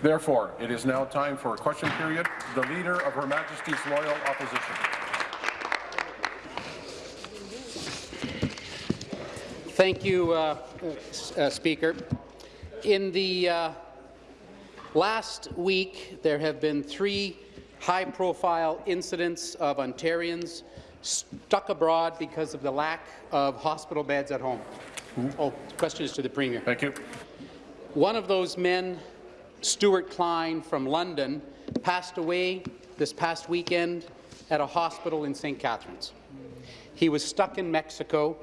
Therefore, it is now time for a question period. The Leader of Her Majesty's Loyal Opposition. Thank you, uh, uh, Speaker. In the uh, last week, there have been three high-profile incidents of Ontarians stuck abroad because of the lack of hospital beds at home. Mm -hmm. Oh, question is to the Premier. Thank you. One of those men, Stuart Klein from London, passed away this past weekend at a hospital in St. Catharines. He was stuck in Mexico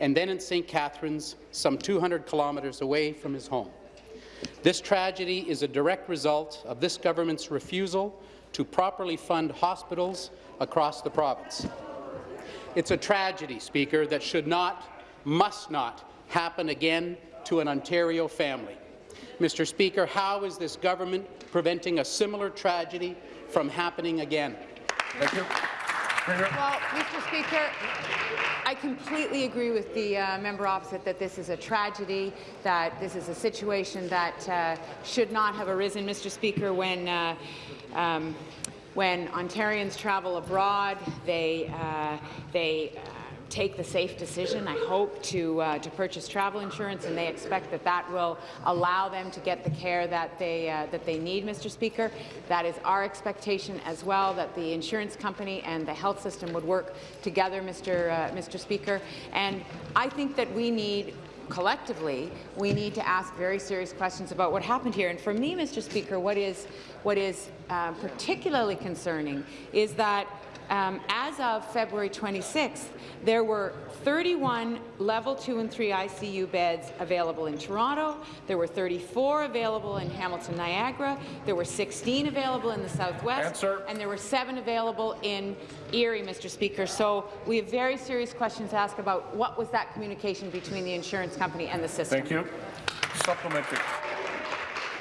and then in St. Catharines, some 200 kilometres away from his home. This tragedy is a direct result of this government's refusal to properly fund hospitals across the province. It's a tragedy, Speaker, that should not, must not, happen again to an Ontario family. Mr. Speaker, how is this government preventing a similar tragedy from happening again? Thank you. Well, Mr. Speaker, I completely agree with the uh, member opposite that this is a tragedy, that this is a situation that uh, should not have arisen, Mr. Speaker, when uh, um, when Ontarians travel abroad, they uh, they uh, take the safe decision, I hope, to, uh, to purchase travel insurance, and they expect that that will allow them to get the care that they, uh, that they need, Mr. Speaker. That is our expectation as well, that the insurance company and the health system would work together, Mr. Uh, Mr. Speaker. And I think that we need collectively, we need to ask very serious questions about what happened here. And for me, Mr. Speaker, what is, what is uh, particularly concerning is that um, as of February 26th, there were 31 level 2 and 3 ICU beds available in Toronto. There were 34 available in Hamilton Niagara. There were 16 available in the Southwest. Answer. And there were seven available in Erie, Mr. Speaker. So we have very serious questions to ask about what was that communication between the insurance company and the system. Thank you. Supplementary.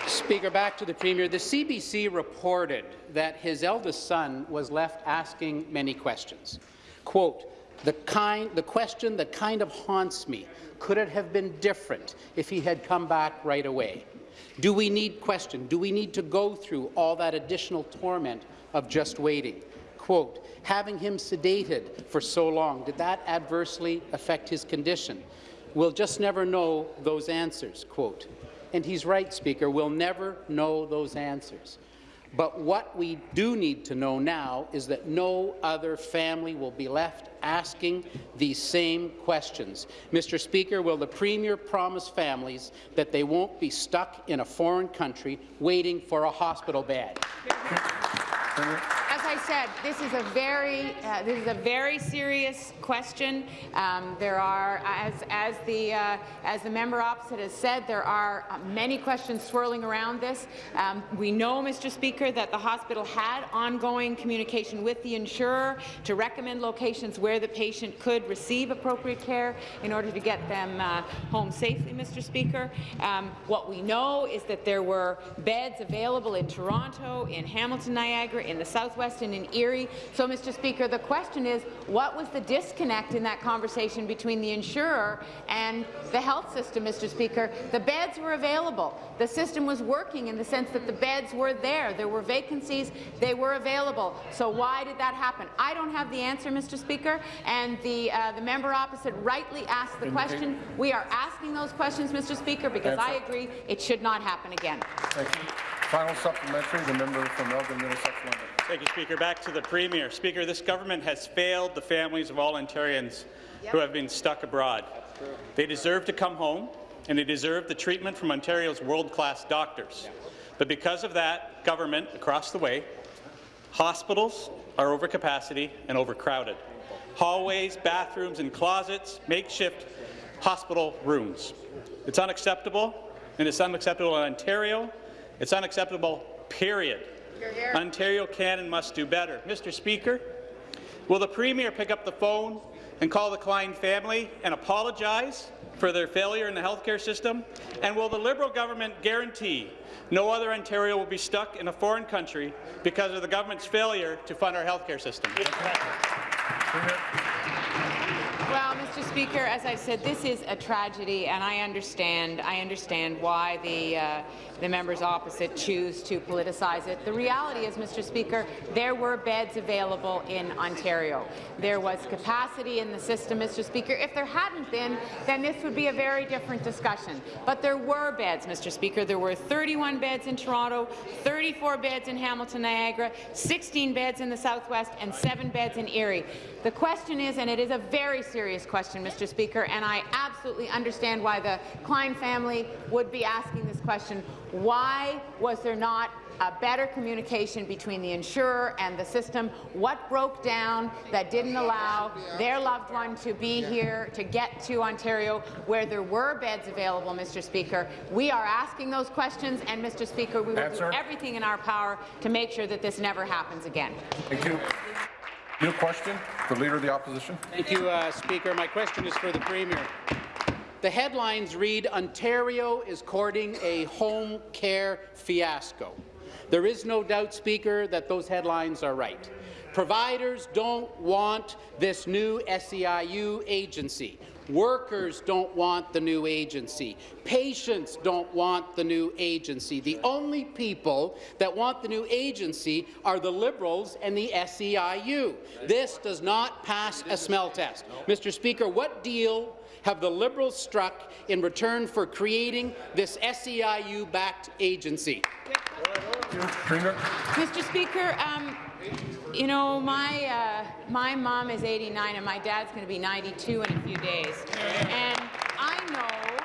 Speaker, back to the Premier. The CBC reported that his eldest son was left asking many questions. Quote, the, kind, the question that kind of haunts me, could it have been different if he had come back right away? Do we need question? Do we need to go through all that additional torment of just waiting? Quote, having him sedated for so long, did that adversely affect his condition? We'll just never know those answers, quote. And he's right, Speaker, we'll never know those answers. But what we do need to know now is that no other family will be left asking these same questions. Mr. Speaker, will the Premier promise families that they won't be stuck in a foreign country waiting for a hospital bed? I said, this is a very uh, this is a very serious question. Um, there are, as as the uh, as the member opposite has said, there are uh, many questions swirling around this. Um, we know, Mr. Speaker, that the hospital had ongoing communication with the insurer to recommend locations where the patient could receive appropriate care in order to get them uh, home safely, Mr. Speaker. Um, what we know is that there were beds available in Toronto, in Hamilton, Niagara, in the Southwest in Erie. So, Mr. Speaker, the question is, what was the disconnect in that conversation between the insurer and the health system, Mr. Speaker? The beds were available. The system was working in the sense that the beds were there. There were vacancies. They were available. So why did that happen? I don't have the answer, Mr. Speaker, and the, uh, the member opposite rightly asked the question. We are asking those questions, Mr. Speaker, because answer. I agree it should not happen again. Thank you. Final supplementary, the member from Elgin, Middlesex, London. Thank you, Speaker. Back to the Premier. Speaker, this government has failed the families of all Ontarians yep. who have been stuck abroad. They deserve to come home, and they deserve the treatment from Ontario's world-class doctors. But because of that, government across the way, hospitals are over capacity and overcrowded. Hallways, bathrooms, and closets, makeshift hospital rooms. It's unacceptable, and it's unacceptable in Ontario, it's unacceptable, period. Ontario can and must do better. Mr. Speaker, will the Premier pick up the phone and call the Klein family and apologize for their failure in the healthcare system? And will the Liberal government guarantee no other Ontario will be stuck in a foreign country because of the government's failure to fund our healthcare system? Mr. Speaker, as I said, this is a tragedy, and I understand. I understand why the uh, the members opposite choose to politicize it. The reality is, Mr. Speaker, there were beds available in Ontario. There was capacity in the system, Mr. Speaker. If there hadn't been, then this would be a very different discussion. But there were beds, Mr. Speaker. There were 31 beds in Toronto, 34 beds in Hamilton, Niagara, 16 beds in the Southwest, and seven beds in Erie. The question is, and it is a very serious question, Mr. Speaker, and I absolutely understand why the Klein family would be asking this question. Why was there not a better communication between the insurer and the system? What broke down that didn't allow their loved one to be here, to get to Ontario, where there were beds available, Mr. Speaker? We are asking those questions, and, Mr. Speaker, we will Answer. do everything in our power to make sure that this never happens again. Thank you. New question, the Leader of the Opposition. Thank you, uh, Speaker. My question is for the Premier. The headlines read, Ontario is courting a home care fiasco. There is no doubt, Speaker, that those headlines are right. Providers don't want this new SEIU agency. Workers don't want the new agency. Patients don't want the new agency. The only people that want the new agency are the Liberals and the SEIU. This does not pass a smell test. Mr. Speaker, what deal have the Liberals struck in return for creating this SEIU-backed agency? Mr. Speaker, um, you know, my, uh, my mom is 89 and my dad's going to be 92 in a few days. And I know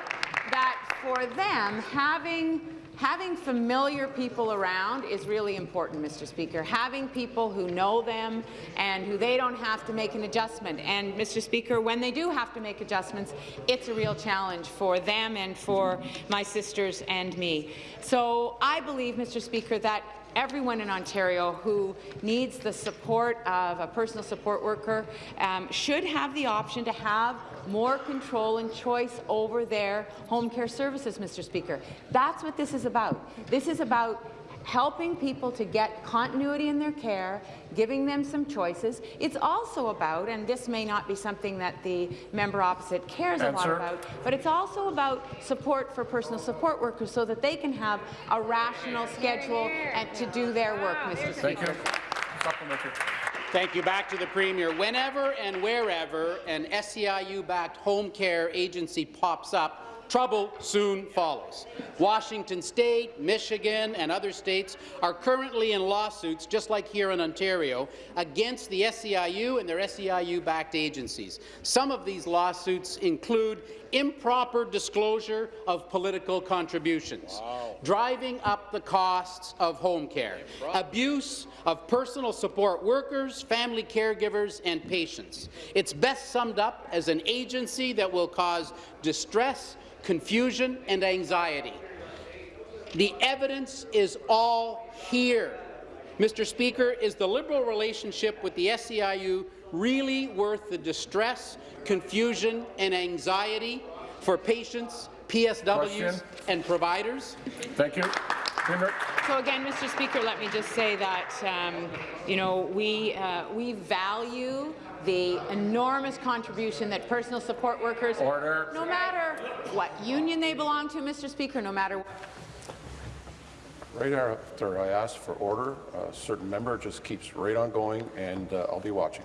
that for them, having Having familiar people around is really important, Mr. Speaker. Having people who know them and who they don't have to make an adjustment. And, Mr. Speaker, when they do have to make adjustments, it's a real challenge for them and for my sisters and me. So I believe, Mr. Speaker, that everyone in Ontario who needs the support of a personal support worker um, should have the option to have more control and choice over their home care services, Mr. Speaker. That's what this is about. This is about helping people to get continuity in their care, giving them some choices. It's also about, and this may not be something that the member opposite cares a lot about, but it's also about support for personal support workers so that they can have a rational schedule and to do their work, Mr. Thank Speaker. you. Supplementary. Thank you. Back to the Premier. Whenever and wherever an SEIU-backed home care agency pops up, trouble soon follows. Washington State, Michigan, and other states are currently in lawsuits, just like here in Ontario, against the SEIU and their SEIU-backed agencies. Some of these lawsuits include improper disclosure of political contributions, driving up the costs of home care, abuse of personal support workers, family caregivers, and patients. It's best summed up as an agency that will cause distress, confusion, and anxiety. The evidence is all here. Mr. Speaker, is the Liberal relationship with the SEIU really worth the distress, confusion, and anxiety for patients, PSWs, Question. and providers? Thank you. So again, Mr. Speaker, let me just say that um, you know we uh, we value the enormous contribution that personal support workers, Order. no matter what union they belong to, Mr. Speaker, no matter. Right after I ask for order, a certain member just keeps right on going, and uh, I'll be watching.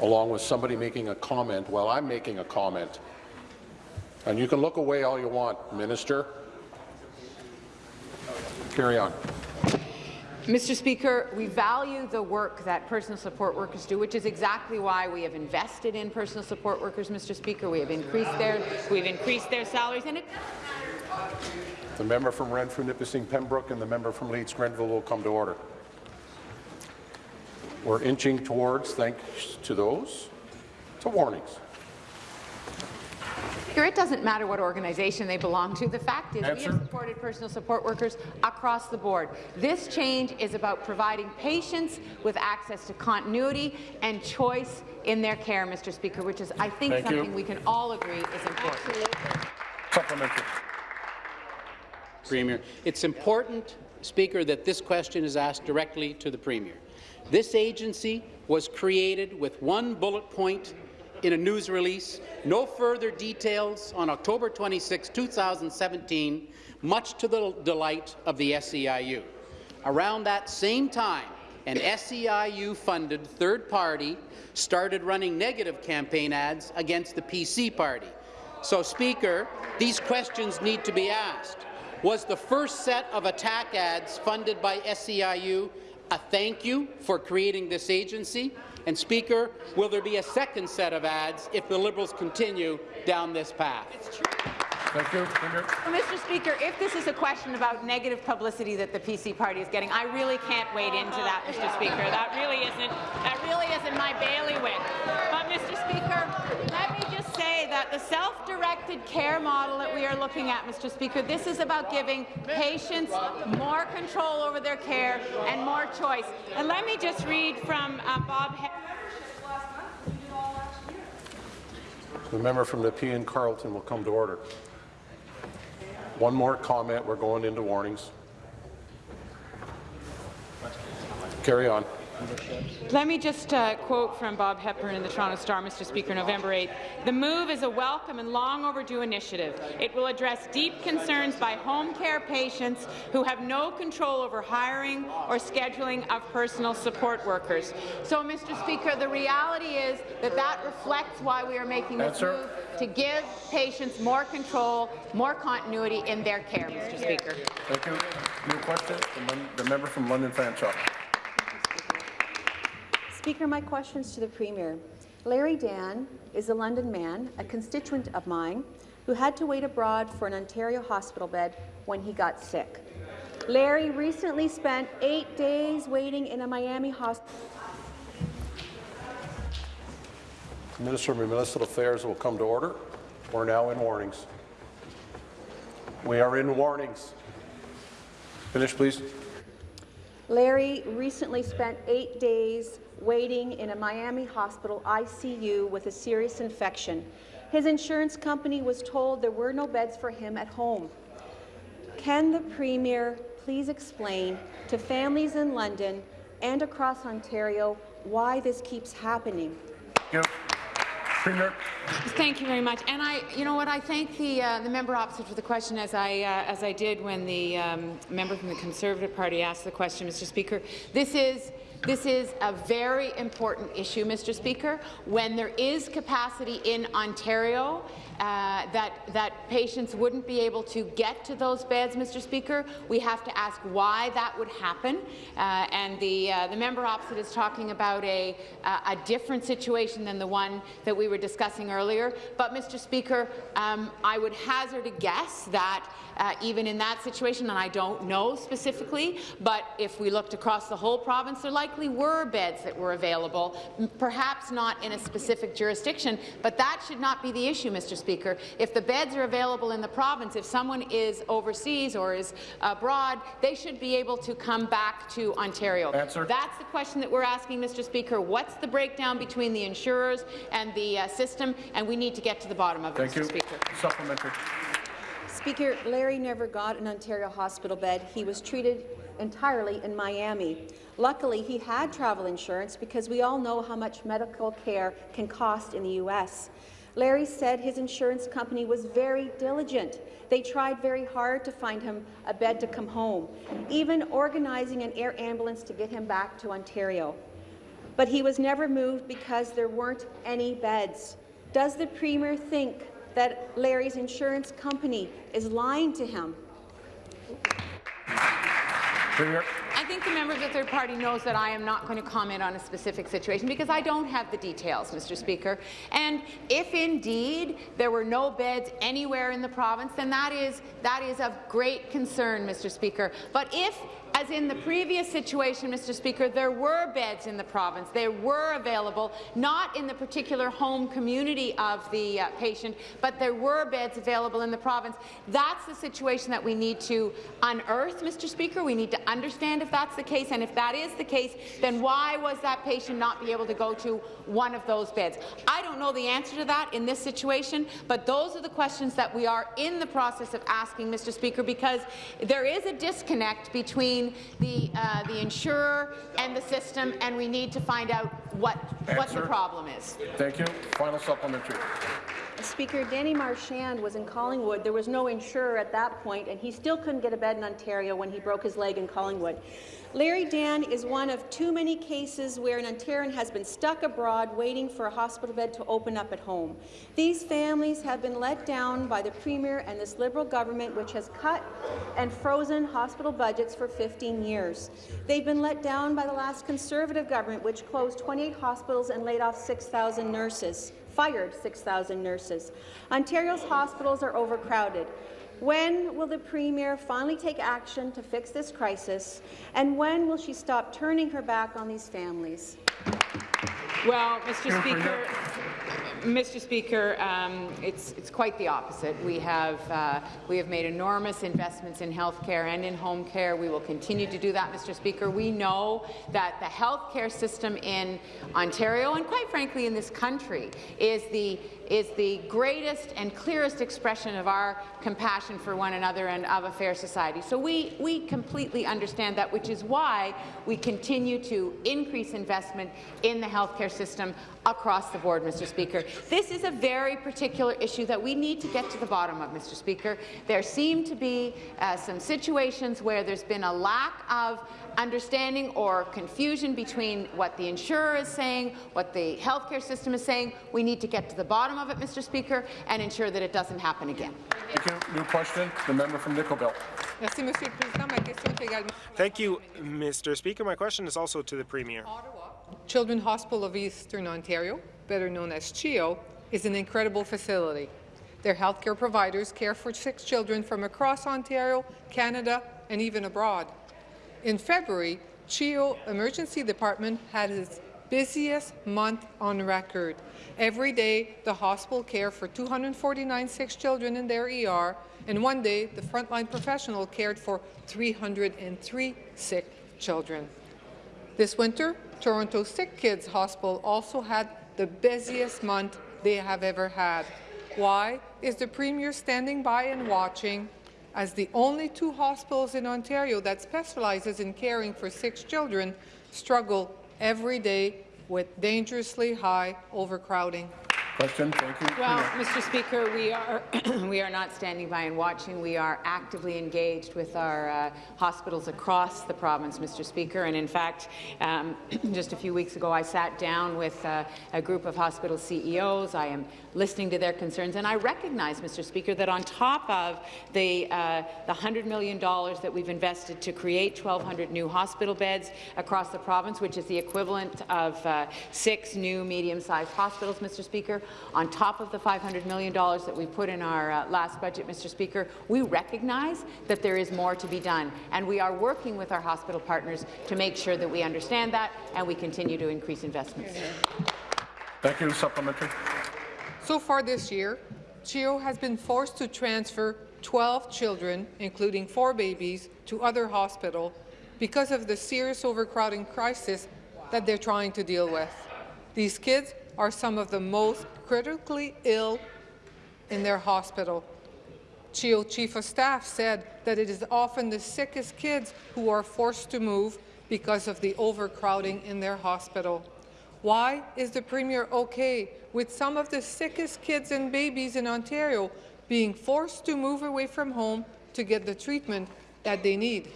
Along with somebody making a comment while I'm making a comment. And you can look away all you want, Minister. Carry on. Mr. Speaker, we value the work that personal support workers do, which is exactly why we have invested in personal support workers, Mr. Speaker. We have increased their we've increased their salaries, and it. The member from Renfrew, Nipissing, Pembroke, and the member from Leeds, Grenville will come to order. We're inching towards, thanks to those, to warnings. Speaker, it doesn't matter what organization they belong to. The fact is we have supported personal support workers across the board. This change is about providing patients with access to continuity and choice in their care, Mr. Speaker, which is, I think, Thank you. something we can all agree is important. Supplementary. Premier. It's important, Speaker, that this question is asked directly to the Premier. This agency was created with one bullet point in a news release, no further details on October 26, 2017, much to the delight of the SEIU. Around that same time, an SEIU-funded third party started running negative campaign ads against the PC party. So, Speaker, these questions need to be asked. Was the first set of attack ads funded by SEIU a thank you for creating this agency? And Speaker, will there be a second set of ads if the Liberals continue down this path? Thank you. Premier. Well, Mr. Speaker, if this is a question about negative publicity that the PC party is getting, I really can't wade into that, Mr. Speaker. That really isn't that really isn't my bailiwick. But, Mr. Speaker, let me just say that the self-directed care model that we are looking at, Mr. Speaker, this is about giving patients more control over their care and more choice. And let me just read from uh, Bob. He The member from Nepean and Carleton will come to order. One more comment. We're going into warnings. Carry on. Let me just uh, quote from Bob Hepburn in the Toronto Star, Mr. Speaker, November 8th. The move is a welcome and long overdue initiative. It will address deep concerns by home care patients who have no control over hiring or scheduling of personal support workers. So, Mr. Speaker, the reality is that that reflects why we are making this Answer. move to give patients more control, more continuity in their care, Mr. Speaker. Thank you. New question. The The member from London Fanshawe. Speaker, my questions to the Premier. Larry Dan is a London man, a constituent of mine, who had to wait abroad for an Ontario hospital bed when he got sick. Larry recently spent eight days waiting in a Miami hospital. Minister of Municipal Affairs will come to order. We're now in warnings. We are in warnings. Finish, please. Larry recently spent eight days waiting in a Miami hospital ICU with a serious infection. His insurance company was told there were no beds for him at home. Can the Premier please explain to families in London and across Ontario why this keeps happening? Thank you. Premier. Thank you very much. And I, you know what, I thank the uh, the member opposite for the question, as I uh, as I did when the um, member from the Conservative Party asked the question, Mr. Speaker. This is. This is a very important issue, Mr. Speaker. When there is capacity in Ontario uh, that, that patients wouldn't be able to get to those beds, Mr. Speaker, we have to ask why that would happen. Uh, and the, uh, the member opposite is talking about a, a different situation than the one that we were discussing earlier. But, Mr. Speaker, um, I would hazard a guess that uh, even in that situation, and I don't know specifically, but if we looked across the whole province, there likely were beds that were available, perhaps not in a specific jurisdiction, but that should not be the issue, Mr. Speaker. If the beds are available in the province, if someone is overseas or is abroad, they should be able to come back to Ontario. Answer. That's the question that we're asking, Mr. Speaker. What's the breakdown between the insurers and the uh, system? And we need to get to the bottom of it, Thank Mr. you. Speaker. Supplementary. Speaker, Larry never got an Ontario hospital bed. He was treated entirely in Miami. Luckily, he had travel insurance because we all know how much medical care can cost in the U.S. Larry said his insurance company was very diligent. They tried very hard to find him a bed to come home, even organizing an air ambulance to get him back to Ontario. But he was never moved because there weren't any beds. Does the Premier think that Larry's insurance company is lying to him? Premier. The member of the third party knows that I am not going to comment on a specific situation because I don't have the details, Mr. Speaker. And if indeed there were no beds anywhere in the province, then that is that is of great concern, Mr. Speaker. But if as in the previous situation, Mr. Speaker, there were beds in the province. They were available, not in the particular home community of the uh, patient, but there were beds available in the province. That's the situation that we need to unearth, Mr. Speaker. We need to understand if that's the case, and if that is the case, then why was that patient not be able to go to one of those beds? I don't know the answer to that in this situation, but those are the questions that we are in the process of asking, Mr. Speaker, because there is a disconnect between the, uh, the insurer and the system, and we need to find out what, what the problem is. Thank you. Final supplementary. Speaker, Danny Marchand was in Collingwood. There was no insurer at that point, and he still couldn't get a bed in Ontario when he broke his leg in Collingwood. Larry Dan is one of too many cases where an Ontarian has been stuck abroad waiting for a hospital bed to open up at home. These families have been let down by the Premier and this Liberal government, which has cut and frozen hospital budgets for 15 years. They've been let down by the last Conservative government, which closed 28 hospitals and laid off 6,000 nurses fired 6,000 nurses. Ontario's hospitals are overcrowded. When will the Premier finally take action to fix this crisis? And when will she stop turning her back on these families? Well, Mr. Speaker, Mr. Speaker, um, it's, it's quite the opposite. We have, uh, we have made enormous investments in health care and in home care. We will continue to do that, Mr. Speaker. We know that the health care system in Ontario, and quite frankly in this country, is the is the greatest and clearest expression of our compassion for one another and of a fair society. So we, we completely understand that, which is why we continue to increase investment in the healthcare system across the board, Mr. Speaker. This is a very particular issue that we need to get to the bottom of, Mr. Speaker. There seem to be uh, some situations where there's been a lack of understanding or confusion between what the insurer is saying, what the healthcare system is saying. We need to get to the bottom of it, Mr. Speaker, and ensure that it doesn't happen again. Thank you. New question, the member from Nickel Belt. Merci, Monsieur le Président. Ma question est également Thank you, Mr. Speaker. My question is also to the Premier. Children's Hospital of Eastern Ontario, better known as CHEO, is an incredible facility. Their healthcare providers care for six children from across Ontario, Canada, and even abroad. In February, CHEO Emergency Department had its busiest month on record. Every day, the hospital cared for 249 sick children in their ER, and one day, the frontline professional cared for 303 sick children. This winter, Toronto Sick Kids Hospital also had the busiest month they have ever had. Why is the Premier standing by and watching as the only two hospitals in Ontario that specializes in caring for sick children struggle every day with dangerously high overcrowding? Question, thank you. Well, Mr. Speaker, we are we are not standing by and watching. We are actively engaged with our uh, hospitals across the province, Mr. Speaker. And in fact, um, just a few weeks ago, I sat down with uh, a group of hospital CEOs. I am listening to their concerns, and I recognize, Mr. Speaker, that on top of the uh, the $100 million that we've invested to create 1,200 new hospital beds across the province, which is the equivalent of uh, six new medium-sized hospitals, Mr. Speaker, on top of the $500 million that we put in our uh, last budget, Mr. Speaker, we recognize that there is more to be done, and we are working with our hospital partners to make sure that we understand that and we continue to increase investments. Thank you. Supplementary. So far this year, CHEO has been forced to transfer 12 children, including four babies, to other hospitals because of the serious overcrowding crisis that they're trying to deal with. These kids are some of the most critically ill in their hospital. CHEO Chief of Staff said that it is often the sickest kids who are forced to move because of the overcrowding in their hospital. Why is the Premier okay with some of the sickest kids and babies in Ontario being forced to move away from home to get the treatment that they need?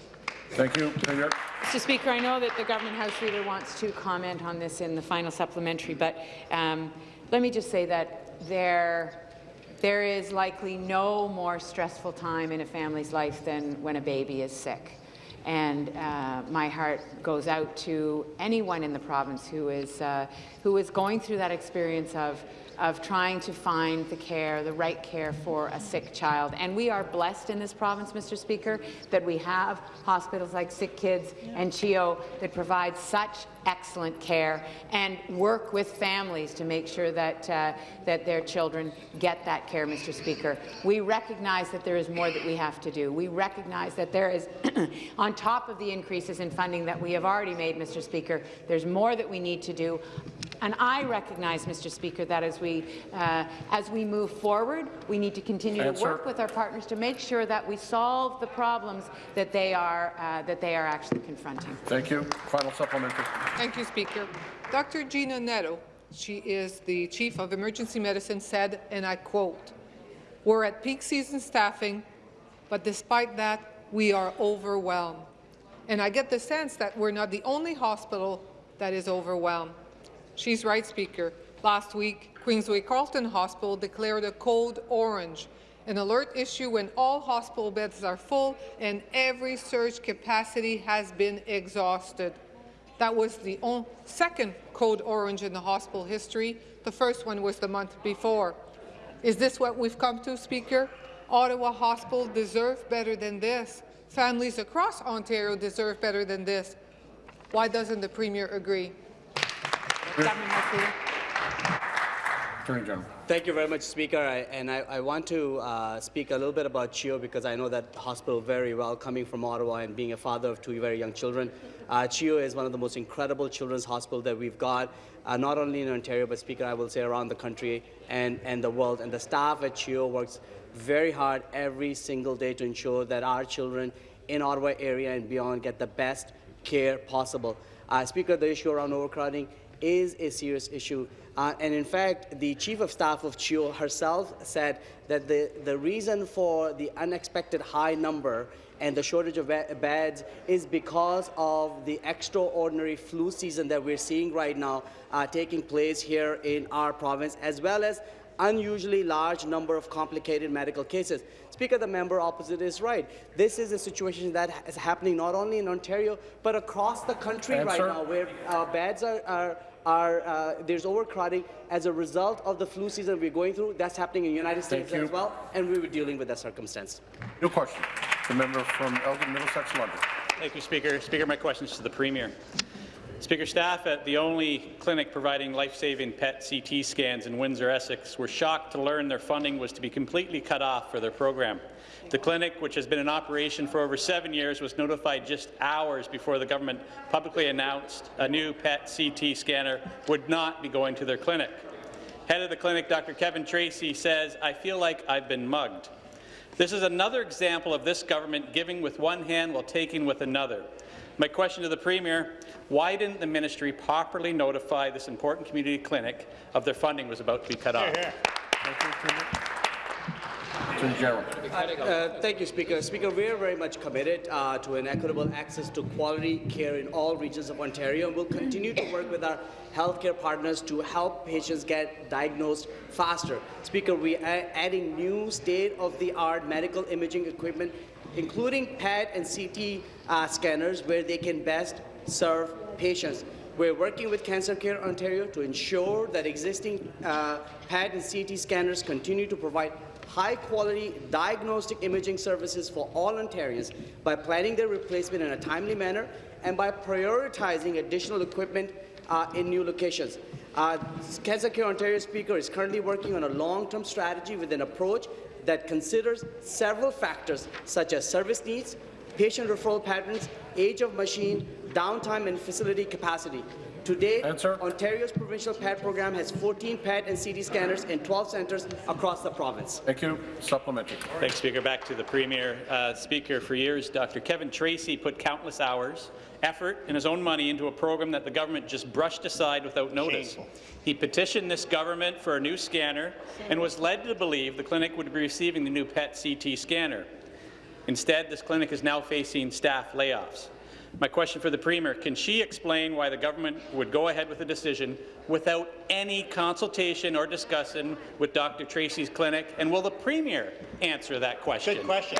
Thank you. Premier. Mr. Speaker, I know that the government House Leader wants to comment on this in the final supplementary, but um, let me just say that there, there is likely no more stressful time in a family's life than when a baby is sick. And uh, my heart goes out to anyone in the province who is, uh, who is going through that experience of of trying to find the care, the right care for a sick child. And we are blessed in this province, Mr. Speaker, that we have hospitals like Sick Kids and CHEO that provide such excellent care and work with families to make sure that, uh, that their children get that care, Mr. Speaker. We recognize that there is more that we have to do. We recognize that there is, on top of the increases in funding that we have already made, Mr. Speaker, there's more that we need to do. And I recognize, Mr. Speaker, that as we, uh, as we move forward, we need to continue Answer. to work with our partners to make sure that we solve the problems that they are, uh, that they are actually confronting. Thank you. Final supplementary. Thank you, Speaker. Dr. Gina Neto, she is the Chief of Emergency Medicine, said, and I quote, We're at peak season staffing, but despite that, we are overwhelmed. And I get the sense that we're not the only hospital that is overwhelmed. She's right, Speaker. Last week, Queensway Carleton Hospital declared a code orange, an alert issue when all hospital beds are full and every surge capacity has been exhausted. That was the second code orange in the hospital history. The first one was the month before. Is this what we've come to, Speaker? Ottawa Hospital deserve better than this. Families across Ontario deserve better than this. Why doesn't the Premier agree? Attorney General. Thank you very much, Speaker. I, and I, I want to uh, speak a little bit about CHEO because I know that hospital very well, coming from Ottawa and being a father of two very young children. Uh, CHEO is one of the most incredible children's hospitals that we've got, uh, not only in Ontario, but Speaker, I will say around the country and, and the world. And the staff at CHEO works very hard every single day to ensure that our children in Ottawa area and beyond get the best care possible. Uh, Speaker, the issue around overcrowding is a serious issue. Uh, and in fact, the chief of staff of CHEO herself said that the, the reason for the unexpected high number and the shortage of beds is because of the extraordinary flu season that we're seeing right now uh, taking place here in our province, as well as unusually large number of complicated medical cases. Speaker, the member opposite is right. This is a situation that is happening not only in Ontario, but across the country right now, where uh, beds are, are, are uh, there's overcrowding as a result of the flu season we're going through. That's happening in the United States as well, and we were dealing with that circumstance. New question. The member from Elgin, Middlesex, London. Thank you, Speaker. Speaker, my question is to the Premier. Speaker, staff at the only clinic providing life-saving PET CT scans in Windsor, Essex, were shocked to learn their funding was to be completely cut off for their program. The clinic, which has been in operation for over seven years, was notified just hours before the government publicly announced a new PET CT scanner would not be going to their clinic. Head of the clinic, Dr. Kevin Tracy, says, I feel like I've been mugged. This is another example of this government giving with one hand while taking with another. My question to the Premier, why didn't the ministry properly notify this important community clinic of their funding was about to be cut off? Attorney General. Uh, thank you, Speaker. Speaker, we are very much committed uh, to an equitable access to quality care in all regions of Ontario, and we'll continue to work with our healthcare partners to help patients get diagnosed faster. Speaker, we are adding new state-of-the-art medical imaging equipment, including PET and CT uh, scanners, where they can best serve patients. We're working with Cancer Care Ontario to ensure that existing uh, PET and CT scanners continue to provide high-quality diagnostic imaging services for all Ontarians by planning their replacement in a timely manner and by prioritizing additional equipment uh, in new locations. Uh, Care Ontario Speaker is currently working on a long-term strategy with an approach that considers several factors such as service needs, patient referral patterns, age of machine, downtime, and facility capacity. To date, Answer. Ontario's provincial PET program has 14 PET and CT scanners in 12 centres across the province. Thank you. Supplementary. Thanks, Speaker. Back to the Premier. Uh, Speaker, for years, Dr. Kevin Tracy put countless hours, effort, and his own money into a program that the government just brushed aside without notice. He petitioned this government for a new scanner and was led to believe the clinic would be receiving the new PET CT scanner. Instead, this clinic is now facing staff layoffs. My question for the Premier, can she explain why the government would go ahead with a decision without any consultation or discussion with Dr. Tracy's clinic, and will the Premier answer that question? Good question.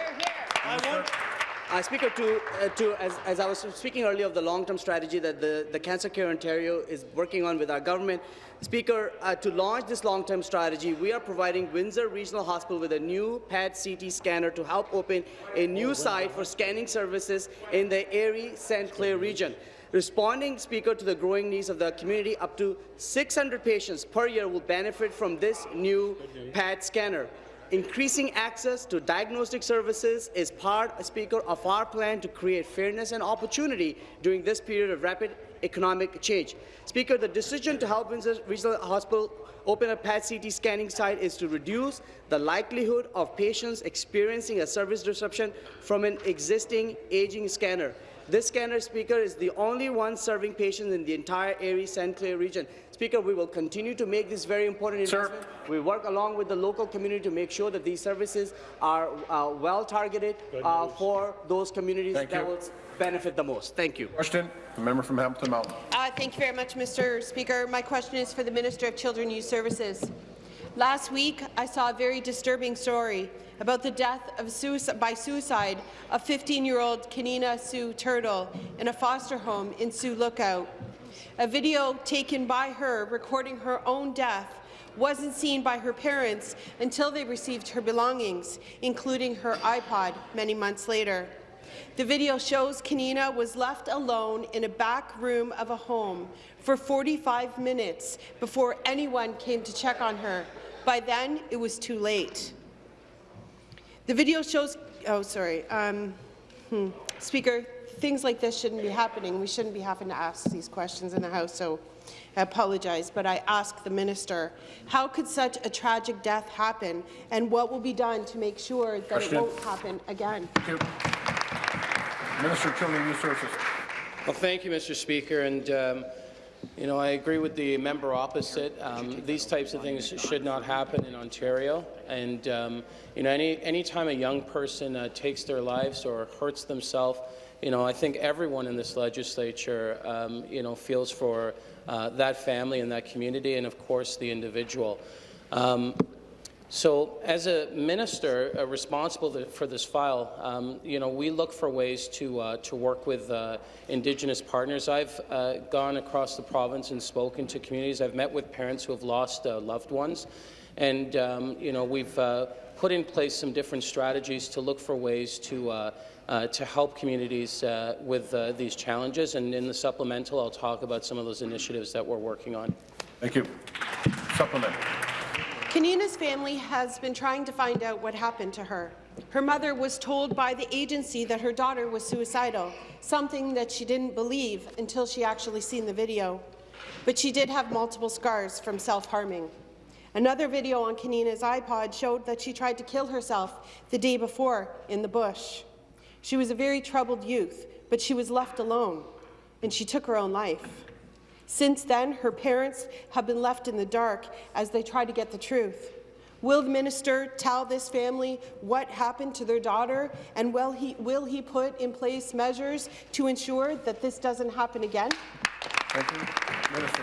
Uh, Speaker, to, uh, to as, as I was speaking earlier of the long-term strategy that the, the Cancer Care Ontario is working on with our government, Speaker, uh, to launch this long-term strategy, we are providing Windsor Regional Hospital with a new PET CT scanner to help open a new site for scanning services in the Erie St. Clair region. Responding, Speaker, to the growing needs of the community, up to 600 patients per year will benefit from this new PET scanner. Increasing access to diagnostic services is part, Speaker, of our plan to create fairness and opportunity during this period of rapid economic change. Speaker, the decision to help Windsor Regional Hospital open a PET-CT scanning site is to reduce the likelihood of patients experiencing a service disruption from an existing aging scanner. This scanner, Speaker, is the only one serving patients in the entire Erie St. Clair region. Speaker, we will continue to make this very important Sir. investment. We work along with the local community to make sure that these services are uh, well targeted uh, for those communities Thank that you. will benefit the most. Thank you. Question, the member from Hamilton Mountain. Uh, thank you very much, Mr. Speaker. My question is for the Minister of Children and Youth Services. Last week, I saw a very disturbing story about the death of suicide, by suicide of 15-year-old Kanina Sue Turtle in a foster home in Sioux Lookout. A video taken by her recording her own death wasn't seen by her parents until they received her belongings, including her iPod, many months later. The video shows Kanina was left alone in a back room of a home for 45 minutes before anyone came to check on her. By then, it was too late. The video shows, oh, sorry, um, hmm. Speaker, things like this shouldn't be happening. We shouldn't be having to ask these questions in the House, so I apologize, but I ask the minister, how could such a tragic death happen, and what will be done to make sure that Question. it won't happen again? Minister of Children and Youth Services. Well, thank you, Mr. Speaker. And, um, you know, I agree with the member opposite. Um, these types of things should not happen in Ontario. And, um, you know, any time a young person uh, takes their lives or hurts themselves, you know, I think everyone in this legislature, um, you know, feels for uh, that family and that community and, of course, the individual. So, as a minister uh, responsible for this file, um, you know, we look for ways to uh, to work with uh, Indigenous partners. I've uh, gone across the province and spoken to communities. I've met with parents who have lost uh, loved ones, and um, you know, we've uh, put in place some different strategies to look for ways to. To help communities with these challenges, and in the supplemental, I'll talk about some of those initiatives that we're working on. Thank you. Supplement. Kanina's family has been trying to find out what happened to her. Her mother was told by the agency that her daughter was suicidal, something that she didn't believe until she actually seen the video. But she did have multiple scars from self-harming. Another video on Kanina's iPod showed that she tried to kill herself the day before in the bush. She was a very troubled youth, but she was left alone, and she took her own life. Since then, her parents have been left in the dark as they try to get the truth. Will the minister tell this family what happened to their daughter, and will he, will he put in place measures to ensure that this doesn't happen again? Thank you. Minister.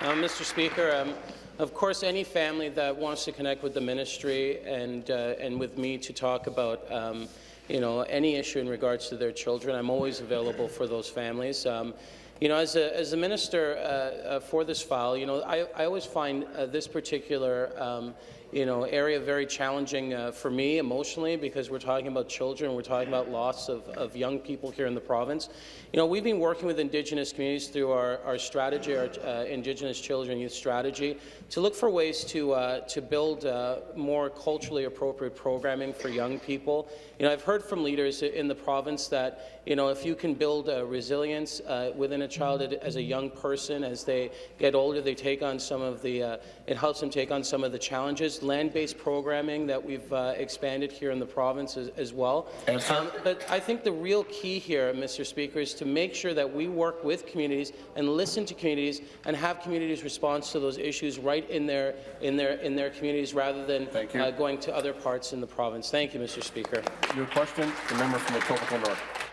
Uh, Mr. Speaker, um, of course, any family that wants to connect with the ministry and uh, and with me to talk about um, you know any issue in regards to their children, I'm always available for those families. Um, you know, as a, as a minister uh, uh, for this file, you know, I, I always find uh, this particular um, you know, area very challenging uh, for me emotionally because we're talking about children, we're talking about loss of, of young people here in the province. You know, we've been working with Indigenous communities through our, our strategy, our uh, Indigenous Children Youth Strategy, to look for ways to, uh, to build uh, more culturally appropriate programming for young people. You know, I've heard from leaders in the province that, you know, if you can build uh, resilience uh, within a child as a young person, as they get older, they take on some of the, uh, it helps them take on some of the challenges. Land-based programming that we've uh, expanded here in the province as, as well. Um, but I think the real key here, Mr. Speaker, is to make sure that we work with communities and listen to communities and have communities respond to those issues right in their in their in their communities rather than uh, going to other parts in the province. Thank you, Mr. Speaker. Your question, the member from the Etobicoke North.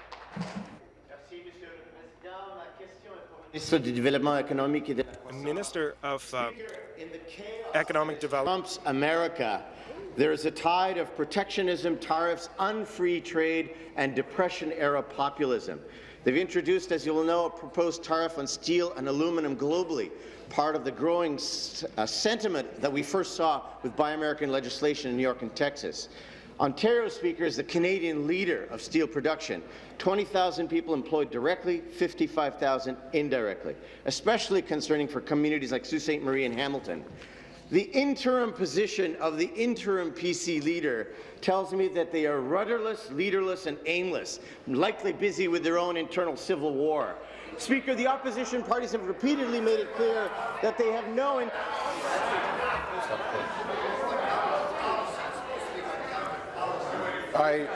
Ministre du Développement économique et de Minister of uh, Economic Development. Trump's America, there is a tide of protectionism, tariffs, unfree trade, and Depression-era populism. They've introduced, as you will know, a proposed tariff on steel and aluminum globally, part of the growing uh, sentiment that we first saw with Buy American legislation in New York and Texas. Ontario, Speaker, is the Canadian leader of steel production. 20,000 people employed directly, 55,000 indirectly, especially concerning for communities like Sault Ste. Marie and Hamilton. The interim position of the interim PC leader tells me that they are rudderless, leaderless, and aimless, likely busy with their own internal civil war. Speaker, the opposition parties have repeatedly made it clear that they have no... In I,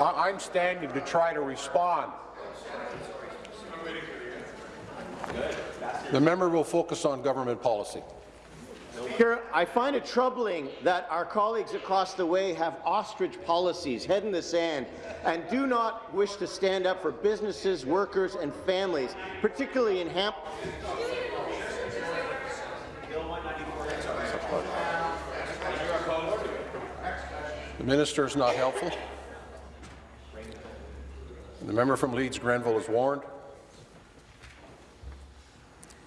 I'm standing to try to respond. The member will focus on government policy. Speaker, I find it troubling that our colleagues across the way have ostrich policies, head in the sand, and do not wish to stand up for businesses, workers, and families, particularly in Hamp. The minister is not helpful. The member from Leeds Grenville is warned.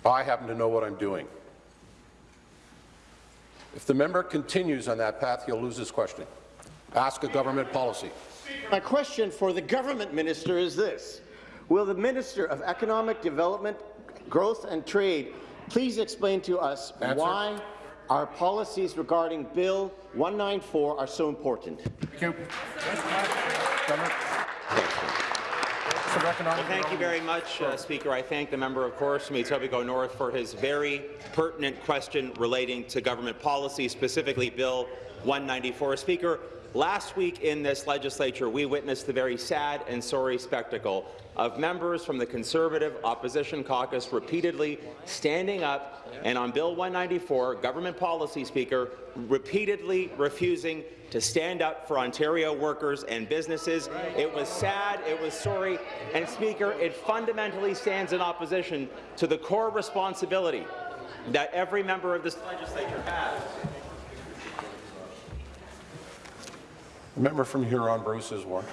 I happen to know what I'm doing. If the member continues on that path, he'll lose his question. Ask a government policy. My question for the government minister is this. Will the Minister of Economic Development, Growth and Trade please explain to us Answer. why our policies regarding Bill 194 are so important? Thank you. Well, thank you very much, uh, Speaker. I thank the member, of course, from Etobicoke North for his very pertinent question relating to government policy, specifically Bill 194. Speaker, last week in this legislature, we witnessed the very sad and sorry spectacle of members from the Conservative Opposition Caucus repeatedly standing up and on Bill 194, government policy, Speaker, repeatedly refusing to stand up for Ontario workers and businesses. It was sad, it was sorry, and Speaker, it fundamentally stands in opposition to the core responsibility that every member of this legislature has. The member from Huron, Bruce, is warned.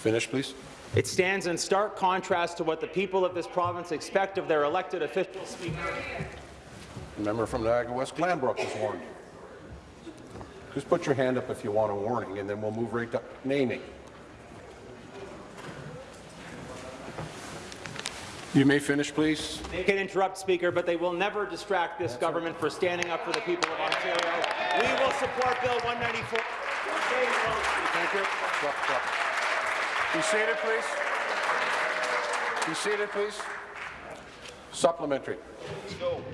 Finish, please. It stands in stark contrast to what the people of this province expect of their elected officials. Speaker. The member from Niagara West Glanbrook is warned. Just put your hand up if you want a warning, and then we'll move right to naming. You may finish, please. They can interrupt, Speaker, but they will never distract this government for standing up for the people of Ontario. We will support Bill 194. Thank you. Stop, stop. Be seated, please. Be seated, please. Supplementary.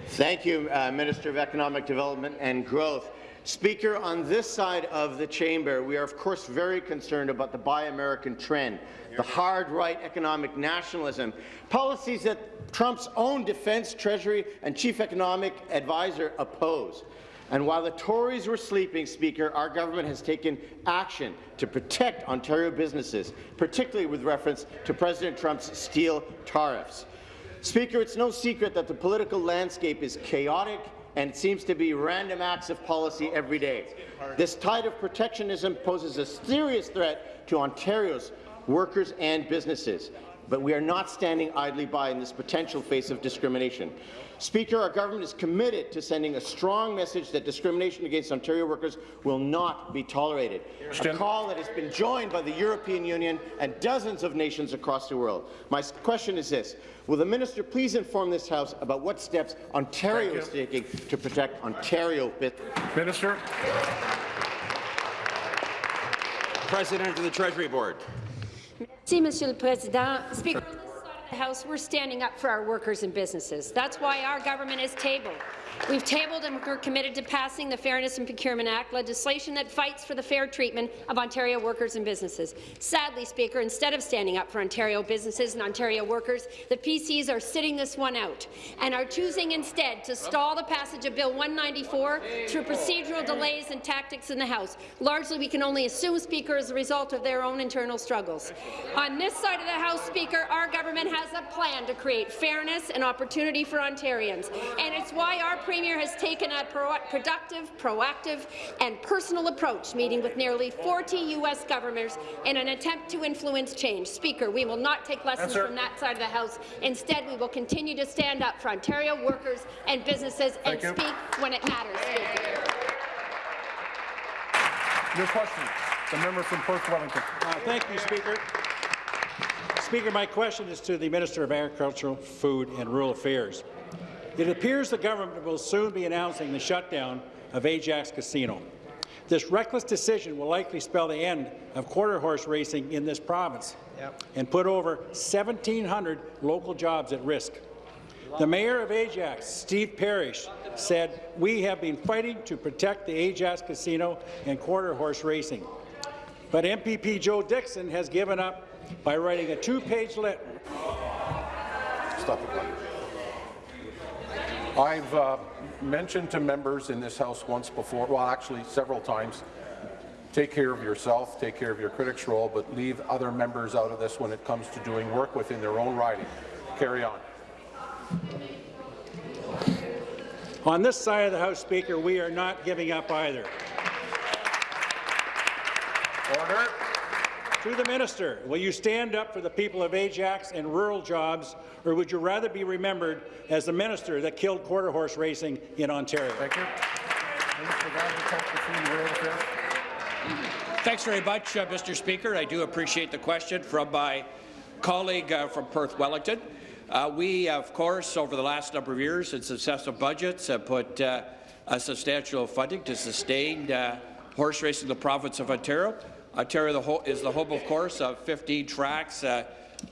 Thank you, uh, Minister of Economic Development and Growth. Speaker, on this side of the chamber, we are of course very concerned about the Buy American trend, the hard right economic nationalism, policies that Trump's own defense, treasury and chief economic advisor oppose. And while the Tories were sleeping, Speaker, our government has taken action to protect Ontario businesses, particularly with reference to President Trump's steel tariffs. Speaker, it's no secret that the political landscape is chaotic and it seems to be random acts of policy every day. This tide of protectionism poses a serious threat to Ontario's workers and businesses, but we are not standing idly by in this potential face of discrimination. Speaker, our government is committed to sending a strong message that discrimination against Ontario workers will not be tolerated, a call that has been joined by the European Union and dozens of nations across the world. My question is this. Will the minister please inform this House about what steps Ontario is taking to protect Ontario? Minister. President of the Treasury Board. Merci, Monsieur le Président. Speaker, House, we're standing up for our workers and businesses. That's why our government is tabled. We've tabled and we're committed to passing the Fairness in Procurement Act, legislation that fights for the fair treatment of Ontario workers and businesses. Sadly, Speaker, instead of standing up for Ontario businesses and Ontario workers, the PCs are sitting this one out and are choosing instead to stall the passage of Bill 194 through procedural delays and tactics in the House. Largely, we can only assume, Speaker, as a result of their own internal struggles. On this side of the House, Speaker, our government has a plan to create fairness and opportunity for Ontarians, and it's why our Premier has taken a pro productive, proactive and personal approach, meeting with nearly 40 U.S. governors in an attempt to influence change. Speaker, we will not take lessons Answer. from that side of the House. Instead, we will continue to stand up for Ontario workers and businesses Thank you. and speak when it matters. Speaker. Your question. The member from Perth Wellington. Uh, thank you, Speaker. Speaker, my question is to the Minister of Agriculture, Food and Rural Affairs. It appears the government will soon be announcing the shutdown of Ajax Casino. This reckless decision will likely spell the end of quarter horse racing in this province Yep. and put over 1,700 local jobs at risk. The mayor of Ajax, Steve Parish, said, we have been fighting to protect the Ajax Casino and quarter horse racing. But MPP Joe Dickson has given up by writing a two-page letter. Stop the clock. I've uh, mentioned to members in this House once before, well, actually several times, take care of yourself, take care of your critics' role, but leave other members out of this when it comes to doing work within their own riding. Carry on. On this side of the House, Speaker, we are not giving up either. Order. To the minister, will you stand up for the people of Ajax and rural jobs, or would you rather be remembered as the minister that killed quarter horse racing in Ontario? Thank you. Minister of Agriculture, Food and Rural Affairs. Thanks very much, uh, Mr. Speaker. I do appreciate the question from my colleague uh, from Perth Wellington. Uh, we, of course, over the last number of years in successive budgets, have put uh, a substantial funding to sustain uh, horse racing in the province of Ontario. Ontario the is the home, of course, of 15 tracks, uh,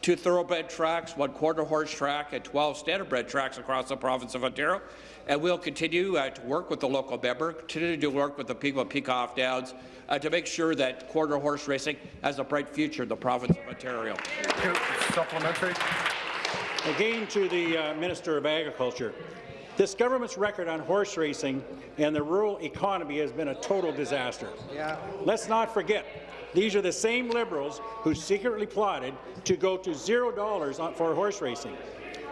two thoroughbred tracks, one quarter horse track, and 12 standardbred tracks across the province of Ontario. And we'll continue uh, to work with the local member, continue to work with the people of Peacock Downs uh, to make sure that quarter horse racing has a bright future in the province of Ontario. Supplementary. Again to the uh, Minister of Agriculture. This government's record on horse racing and the rural economy has been a total disaster. Yeah. Let's not forget, these are the same Liberals who secretly plotted to go to zero dollars for horse racing.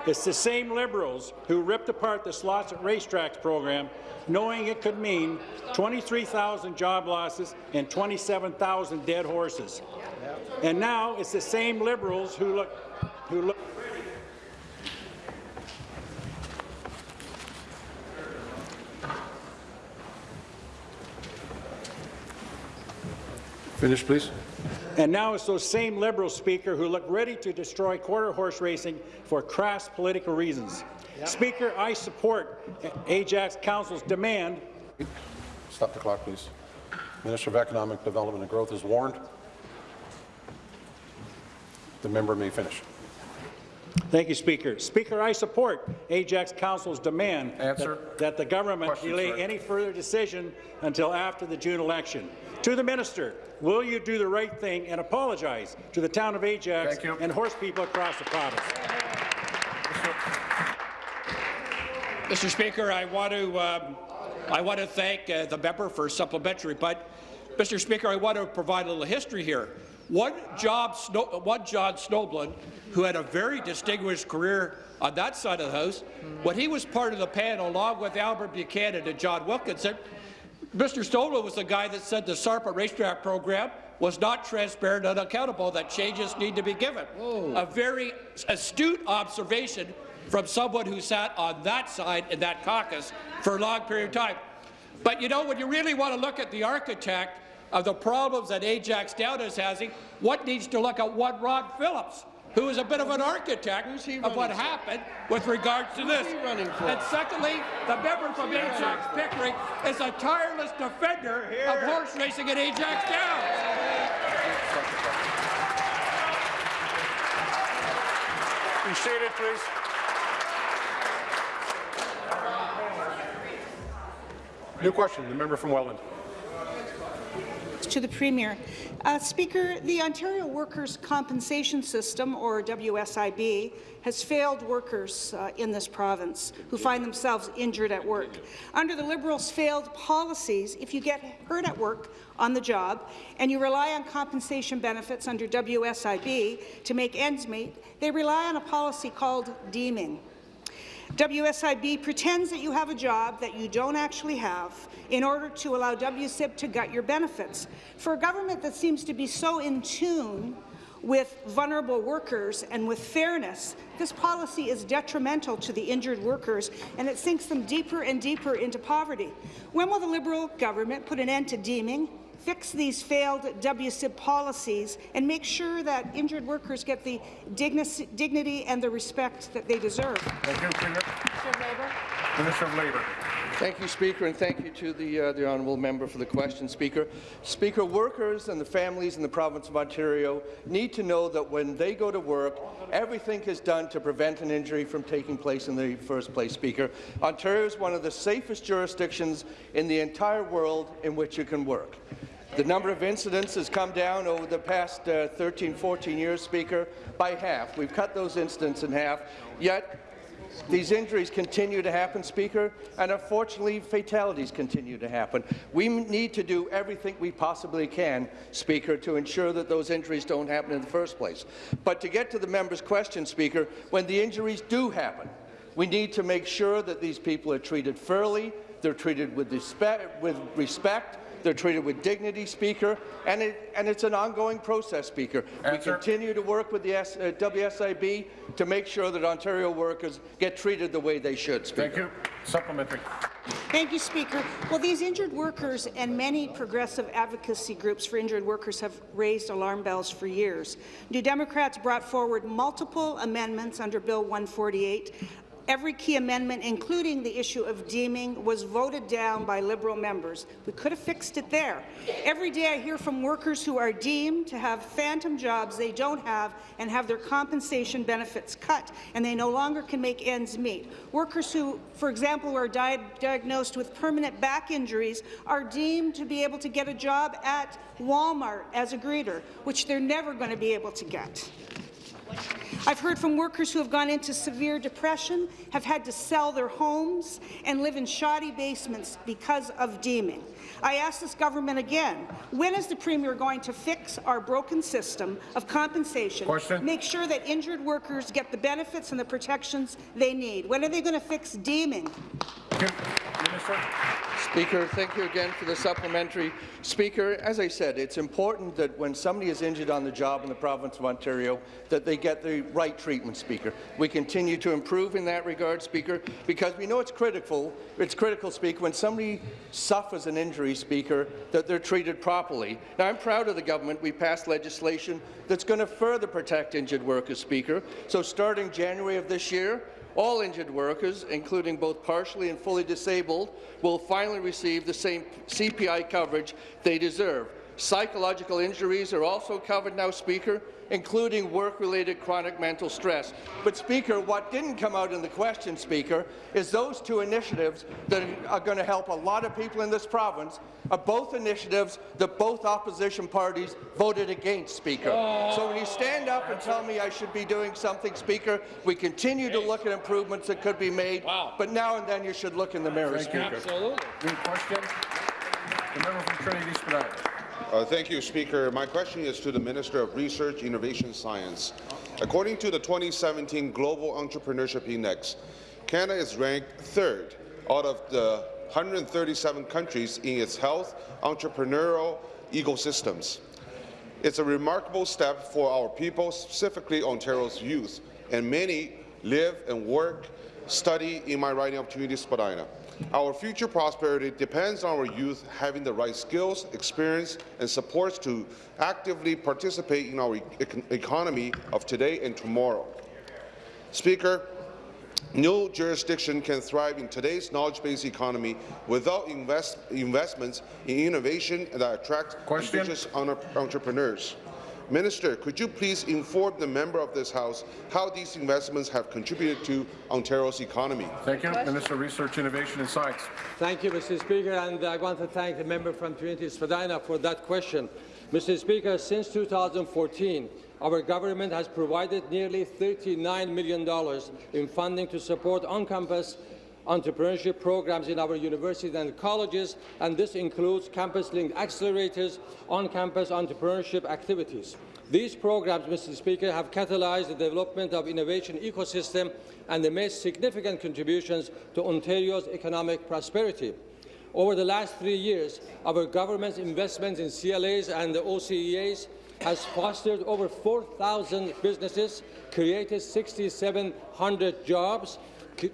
It's the same Liberals who ripped apart the Slots at Racetracks program, knowing it could mean 23,000 job losses and 27,000 dead horses. And now it's the same Liberals who look, who look Finish, please. And now it's those same Liberal Speaker who look ready to destroy quarter horse racing for crass political reasons. Speaker, I support Ajax Council's demand. Stop the clock, please. Minister of Economic Development and Growth is warned. The member may finish. Thank you, Speaker. Speaker, I support Ajax Council's demand That, that the government Question, delay sir. any further decision until after the June election. To the minister, will you do the right thing and apologize to the town of Ajax and horse people across the province? Mr. Speaker, I want to um, I want to thank uh, the member for supplementary, but Mr. Speaker, I want to provide a little history here. One, job Snow, one John Snobelen, who had a very distinguished career on that side of the House, when he was part of the panel, along with Albert Buchanan and John Wilkinson, Mr. Snobelen was the guy that said the SARPA racetrack program was not transparent and accountable, that changes need to be given. A very astute observation from someone who sat on that side in that caucus for a long period of time. But you know, when you really want to look at the architect of the problems that Ajax Down is having, what needs to look at one Rod Phillips, who is a bit of an architect of what happened with regards to this. And secondly, the member from Ajax Pickering is a tireless defender of horse racing at Ajax Downs. Be seated, please. New question, the member from Welland. To the Premier. Uh, Speaker, the Ontario Workers' Compensation System, or WSIB, has failed workers uh, in this province who find themselves injured at work. Under the Liberals' failed policies, if you get hurt at work on the job and you rely on compensation benefits under WSIB to make ends meet, they rely on a policy called deeming. WSIB pretends that you have a job that you don't actually have in order to allow WSIB to gut your benefits. For a government that seems to be so in tune with vulnerable workers and with fairness, this policy is detrimental to the injured workers and it sinks them deeper and deeper into poverty. When will the Liberal government put an end to deeming, fix these failed WSIB policies and make sure that injured workers get the digni dignity and the respect that they deserve? Thank you, Premier. Minister of Labour. Minister of Labour. Thank you, Speaker, and thank you to the, uh, the honourable member for the question, Speaker. Speaker, workers and the families in the province of Ontario need to know that when they go to work, everything is done to prevent an injury from taking place in the first place, Speaker. Ontario is one of the safest jurisdictions in the entire world in which you can work. The number of incidents has come down over the past uh, 13, 14 years, Speaker, by half. We've cut those incidents in half, yet these injuries continue to happen, Speaker, and unfortunately fatalities continue to happen. We need to do everything we possibly can, Speaker, to ensure that those injuries don't happen in the first place. But to get to the member's question, Speaker, when the injuries do happen, we need to make sure that these people are treated fairly, they're treated with respect, with respect they're treated with dignity, Speaker, and, it, and it's an ongoing process, Speaker. Answer. We continue to work with the S, uh, WSIB to make sure that Ontario workers get treated the way they should, Speaker. Thank you. Supplementary. Thank you, Speaker. Well, these injured workers and many progressive advocacy groups for injured workers have raised alarm bells for years. New Democrats brought forward multiple amendments under Bill 148 Every key amendment, including the issue of deeming, was voted down by Liberal members. We could have fixed it there. Every day I hear from workers who are deemed to have phantom jobs they don't have and have their compensation benefits cut, and they no longer can make ends meet. Workers who, for example, are di diagnosed with permanent back injuries are deemed to be able to get a job at Walmart as a greeter, which they're never going to be able to get. I've heard from workers who have gone into severe depression, have had to sell their homes, and live in shoddy basements because of deeming. I ask this government again, when is the Premier going to fix our broken system of compensation, Question. make sure that injured workers get the benefits and the protections they need? When are they going to fix deeming? Minister. Speaker, thank you again for the supplementary. Speaker, as I said, it's important that when somebody is injured on the job in the province of Ontario, that they get the right treatment, Speaker. We continue to improve in that regard, Speaker, because we know it's critical, it's critical, Speaker, when somebody suffers an injury, Speaker, that they're treated properly. Now, I'm proud of the government. We passed legislation that's going to further protect injured workers, Speaker. So starting January of this year, all injured workers, including both partially and fully disabled, will finally receive the same CPI coverage they deserve. Psychological injuries are also covered now, Speaker, including work-related chronic mental stress. But, Speaker, what didn't come out in the question, Speaker, is those two initiatives that are going to help a lot of people in this province are both initiatives that both opposition parties voted against, Speaker. Oh. So when you stand up and tell me I should be doing something, Speaker, we continue to look at improvements that could be made, but now and then you should look in the mirror, Thank you. Speaker. New question. The member from Trinity Spadina. Uh, thank you, Speaker. My question is to the Minister of Research, Innovation, Science. According to the 2017 Global Entrepreneurship Index, Canada is ranked third out of the 137 countries in its health entrepreneurial ecosystems. It's a remarkable step for our people, specifically Ontario's youth, and many live and work, study in my riding opportunity, Spadina. Our future prosperity depends on our youth having the right skills, experience, and supports to actively participate in our e economy of today and tomorrow. Speaker, no jurisdiction can thrive in today's knowledge-based economy without invest investments in innovation that attract Question. ambitious entrepreneurs. Minister, could you please inform the member of this House how these investments have contributed to Ontario's economy? Thank you. Minister of Research, Innovation and Science. Thank you, Mr. Speaker, and I want to thank the member from Trinity Spadina for that question. Mr. Speaker, since 2014, our government has provided nearly $39 million in funding to support on-campus entrepreneurship programs in our universities and colleges, and this includes campus-linked accelerators, on-campus entrepreneurship activities. These programs, Mr. Speaker, have catalyzed the development of innovation ecosystem and they made significant contributions to Ontario's economic prosperity. Over the last three years, our government's investments in CLAs and the OCEAs has fostered over 4,000 businesses, created 6,700 jobs,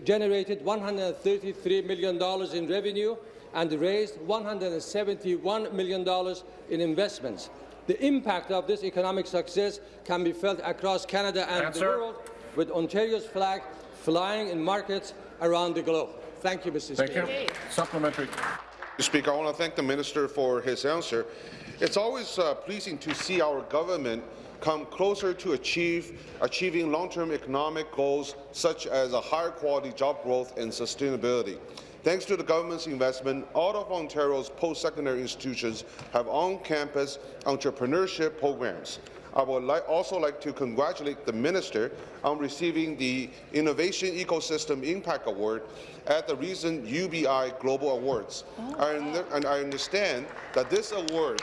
generated $133 million in revenue, and raised $171 million in investments. The impact of this economic success can be felt across Canada and Answer. the world, with Ontario's flag flying in markets around the globe. Thank you, Mr. Thank Speaker. you. Supplementary. Mr. Speaker, I want to thank the minister for his answer. It's always uh, pleasing to see our government come closer to achieve, achieving long-term economic goals such as a higher quality job growth and sustainability. Thanks to the government's investment, all of Ontario's post-secondary institutions have on-campus entrepreneurship programs. I would li also like to congratulate the minister on receiving the Innovation Ecosystem Impact Award at the recent UBI Global Awards. I, oh. and I understand that this award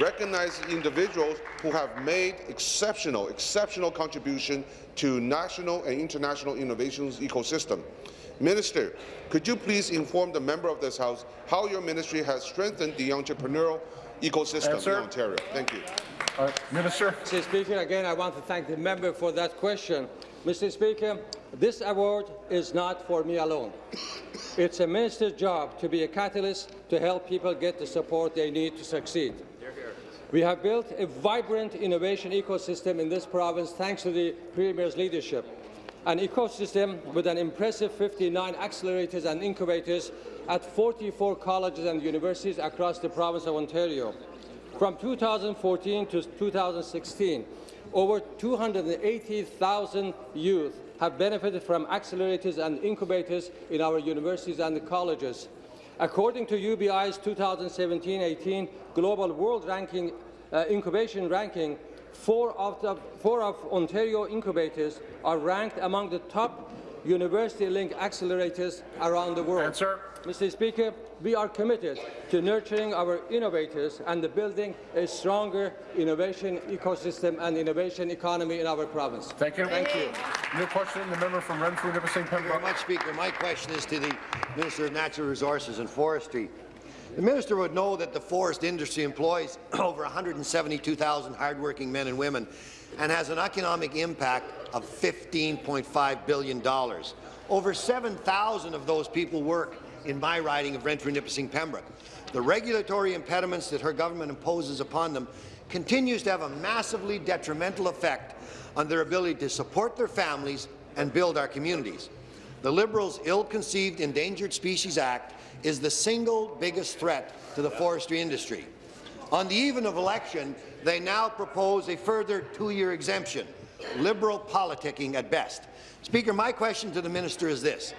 recognizes individuals who have made exceptional, exceptional contribution to national and international innovations ecosystem. Minister, could you please inform the member of this House how your ministry has strengthened the entrepreneurial ecosystem Answer. in Ontario? Thank you. Uh, Minister. Mr. Speaker, again, I want to thank the member for that question. Mr. Speaker, this award is not for me alone. It's a minister's job to be a catalyst to help people get the support they need to succeed. We have built a vibrant innovation ecosystem in this province thanks to the Premier's leadership, an ecosystem with an impressive 59 accelerators and incubators at 44 colleges and universities across the province of Ontario. From 2014 to 2016, over 280,000 youth have benefited from accelerators and incubators in our universities and colleges. According to UBI's 2017-18 Global World Ranking uh, Incubation Ranking, four of, the, four of Ontario incubators are ranked among the top university-linked accelerators around the world. Answer. Mr. Speaker, we are committed to nurturing our innovators and to building a stronger innovation ecosystem and innovation economy in our province. Thank you. Thank you. New question, the member from Renfrew, Nipissing, Thank you very Pembroke. much, Speaker. My question is to the Minister of Natural Resources and Forestry. The minister would know that the forest industry employs over 172,000 hardworking men and women and has an economic impact of $15.5 billion. Over 7,000 of those people work in my riding of Renfrew, Nipissing, Pembroke. The regulatory impediments that her government imposes upon them continues to have a massively detrimental effect on their ability to support their families and build our communities. The Liberals' ill-conceived Endangered Species Act is the single biggest threat to the forestry industry. On the eve of election, they now propose a further two-year exemption, Liberal politicking at best. Speaker, my question to the minister is this.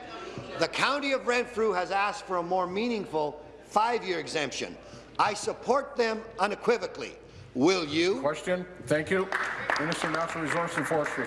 The County of Renfrew has asked for a more meaningful five-year exemption. I support them unequivocally. Will you? Question. Thank you. Minister of Natural Resources and Forestry.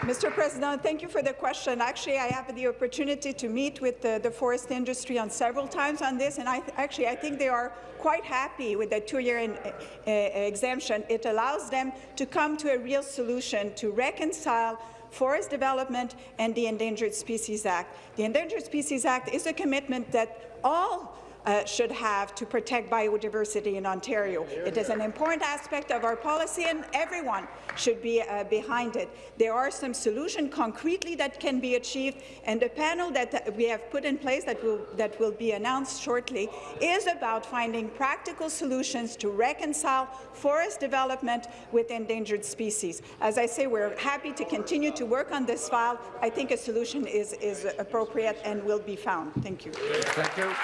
Mr. President, thank you for the question. Actually, I have the opportunity to meet with the, the forest industry on several times on this, and I actually I think they are quite happy with the two-year uh, exemption. It allows them to come to a real solution to reconcile forest development and the Endangered Species Act. The Endangered Species Act is a commitment that all uh, should have to protect biodiversity in Ontario. It is an important aspect of our policy, and everyone should be uh, behind it. There are some solutions concretely that can be achieved, and the panel that we have put in place that will, that will be announced shortly is about finding practical solutions to reconcile forest development with endangered species. As I say, we're happy to continue to work on this file. I think a solution is, is appropriate and will be found. Thank you. Thank you.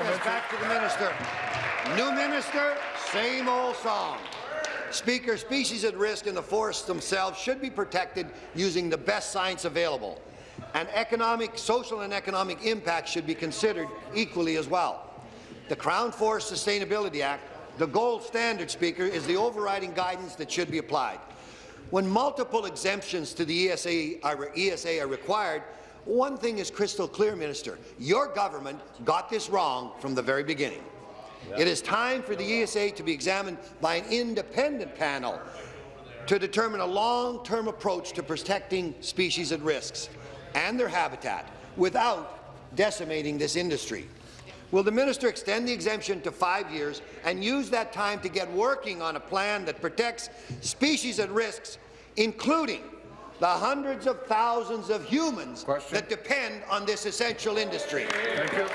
Yes, back to the minister. New minister, same old song. Speaker, species at risk in the forests themselves should be protected using the best science available. And economic, social and economic impact should be considered equally as well. The Crown Forest Sustainability Act, the gold standard, Speaker, is the overriding guidance that should be applied. When multiple exemptions to the ESA are, ESA are required, one thing is crystal clear, Minister. Your government got this wrong from the very beginning. It is time for the ESA to be examined by an independent panel to determine a long-term approach to protecting species at risks and their habitat without decimating this industry. Will the minister extend the exemption to five years and use that time to get working on a plan that protects species at risks, including the hundreds of thousands of humans Question. that depend on this essential industry? Thank you.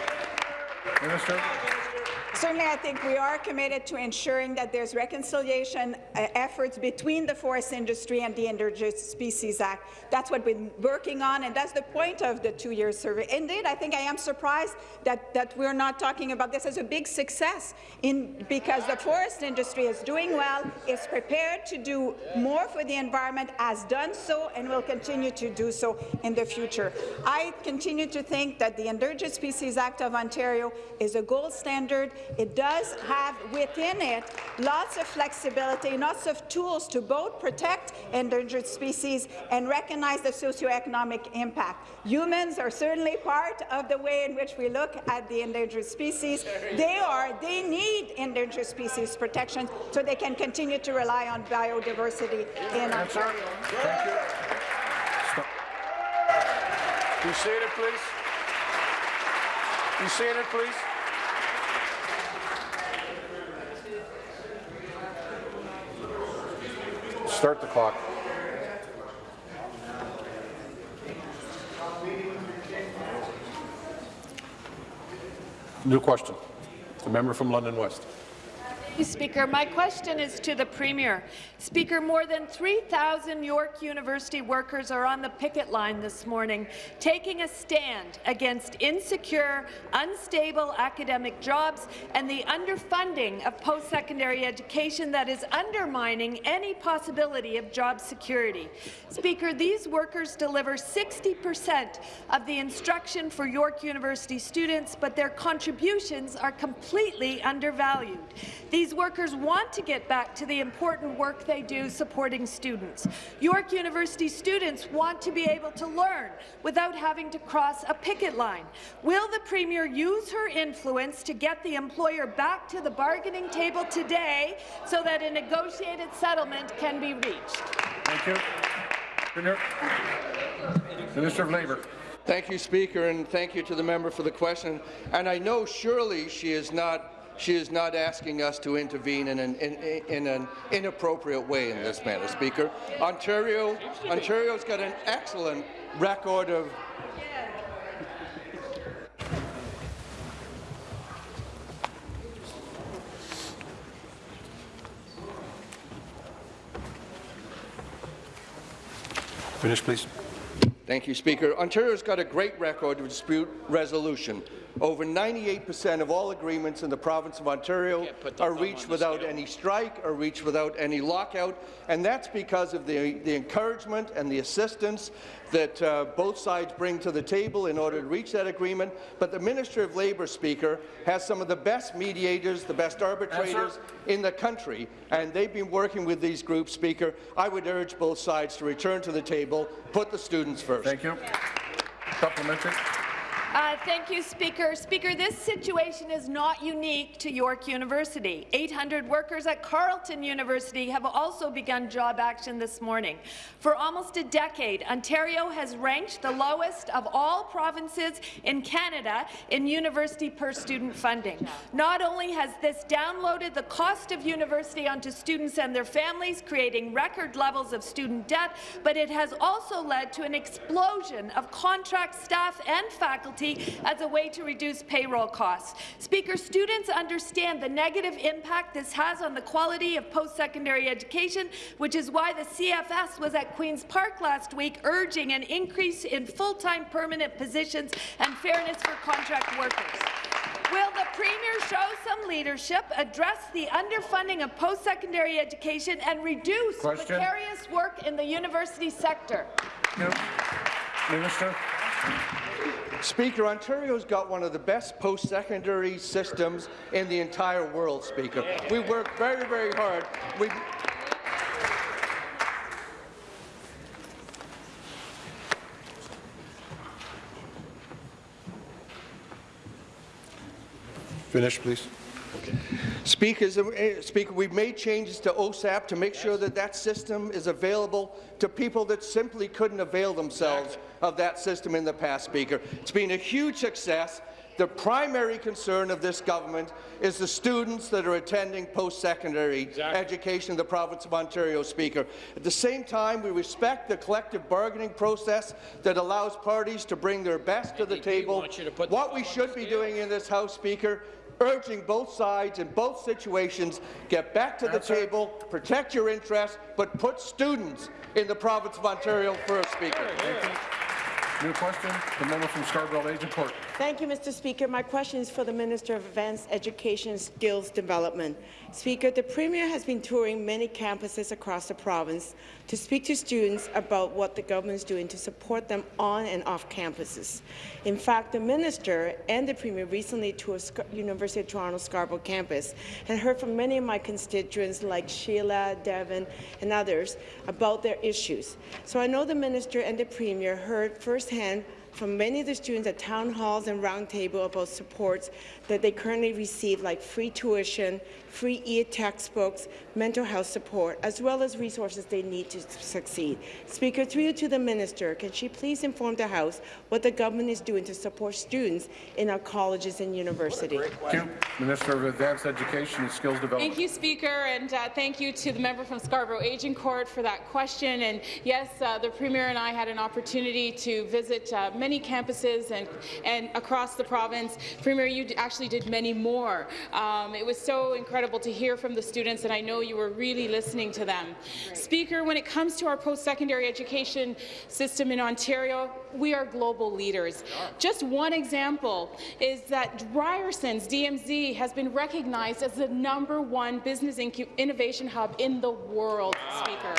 Minister. Certainly, I think we are committed to ensuring that there's reconciliation uh, efforts between the forest industry and the Endangered Species Act. That's what we're working on, and that's the point of the two-year survey. Indeed, I think I am surprised that, that we're not talking about this as a big success in, because the forest industry is doing well, is prepared to do more for the environment, has done so, and will continue to do so in the future. I continue to think that the Endangered Species Act of Ontario is a gold standard. It does have within it lots of flexibility, lots of tools to both protect endangered species and recognize the socioeconomic impact. Humans are certainly part of the way in which we look at the endangered species. They are, they need endangered species protection so they can continue to rely on biodiversity in Ontario. Thank you. Stop. Be seated, please. Be seated, please. Start the clock. New question. The member from London West. Speaker, my question is to the Premier. Speaker, more than 3,000 York University workers are on the picket line this morning, taking a stand against insecure, unstable academic jobs and the underfunding of post-secondary education that is undermining any possibility of job security. Speaker, these workers deliver 60 percent of the instruction for York University students, but their contributions are completely undervalued. These workers want to get back to the important work they do supporting students. York University students want to be able to learn without having to cross a picket line. Will the Premier use her influence to get the employer back to the bargaining table today so that a negotiated settlement can be reached? Thank you. Premier. Minister of Labour. Thank you, Speaker, and thank you to the member for the question. And I know surely she is not she is not asking us to intervene in an, in, in an inappropriate way in this matter, Speaker. Ontario, Ontario's got an excellent record of Finish, please. Thank you, Speaker. Ontario's got a great record of dispute resolution. Over 98% of all agreements in the province of Ontario are reached without any strike or reached without any lockout, and that's because of the, the encouragement and the assistance that uh, both sides bring to the table in order to reach that agreement. But the Minister of Labour, Speaker, has some of the best mediators, the best arbitrators in the country, and they've been working with these groups, Speaker. I would urge both sides to return to the table, put the students first. Thank you. Supplementary. Uh, thank you, Speaker. Speaker, this situation is not unique to York University. 800 workers at Carleton University have also begun job action this morning. For almost a decade, Ontario has ranked the lowest of all provinces in Canada in university per student funding. Not only has this downloaded the cost of university onto students and their families, creating record levels of student debt, but it has also led to an explosion of contract staff and faculty as a way to reduce payroll costs. Speaker, students understand the negative impact this has on the quality of post-secondary education, which is why the CFS was at Queen's Park last week urging an increase in full-time permanent positions and fairness for contract workers. Will the Premier show some leadership, address the underfunding of post-secondary education and reduce Question. precarious work in the university sector? No. Minister. Speaker, Ontario's got one of the best post-secondary systems in the entire world, Speaker. We work very, very hard. We Finish, please. Speaker, Speaker, we've made changes to OSAP to make sure that that system is available to people that simply couldn't avail themselves of that system in the past, Speaker. It's been a huge success. The primary concern of this government is the students that are attending post-secondary education in the province of Ontario, Speaker. At the same time, we respect the collective bargaining process that allows parties to bring their best to the table. What we should be doing in this House, Speaker, urging both sides in both situations, get back to the table, protect your interests, but put students in the province of Ontario first, Speaker. New question, the member from Scarborough Agincourt. Thank you, Mr. Speaker. My question is for the Minister of Advanced Education and Skills Development. Speaker, the Premier has been touring many campuses across the province to speak to students about what the government is doing to support them on and off campuses. In fact, the Minister and the Premier recently toured University of Toronto Scarborough campus and heard from many of my constituents like Sheila, Devon and others about their issues. So I know the Minister and the Premier heard firsthand from many of the students at town halls and roundtable about supports that they currently receive, like free tuition, free e-textbooks, mental health support, as well as resources they need to succeed. Speaker, through you to the minister, can she please inform the House what the government is doing to support students in our colleges and universities? Thank you. Minister of Advanced Education and Skills Development. Thank you, Speaker, and uh, thank you to the member from Scarborough Agincourt for that question. And yes, uh, the Premier and I had an opportunity to visit uh, many campuses and, and across the province. Premier, you actually did many more. Um, it was so incredible to hear from the students, and I know you were really listening to them. Speaker, when it comes to our post-secondary education system in Ontario, we are global leaders. Just one example is that Ryerson's DMZ has been recognized as the number one business innovation hub in the world, wow. Speaker.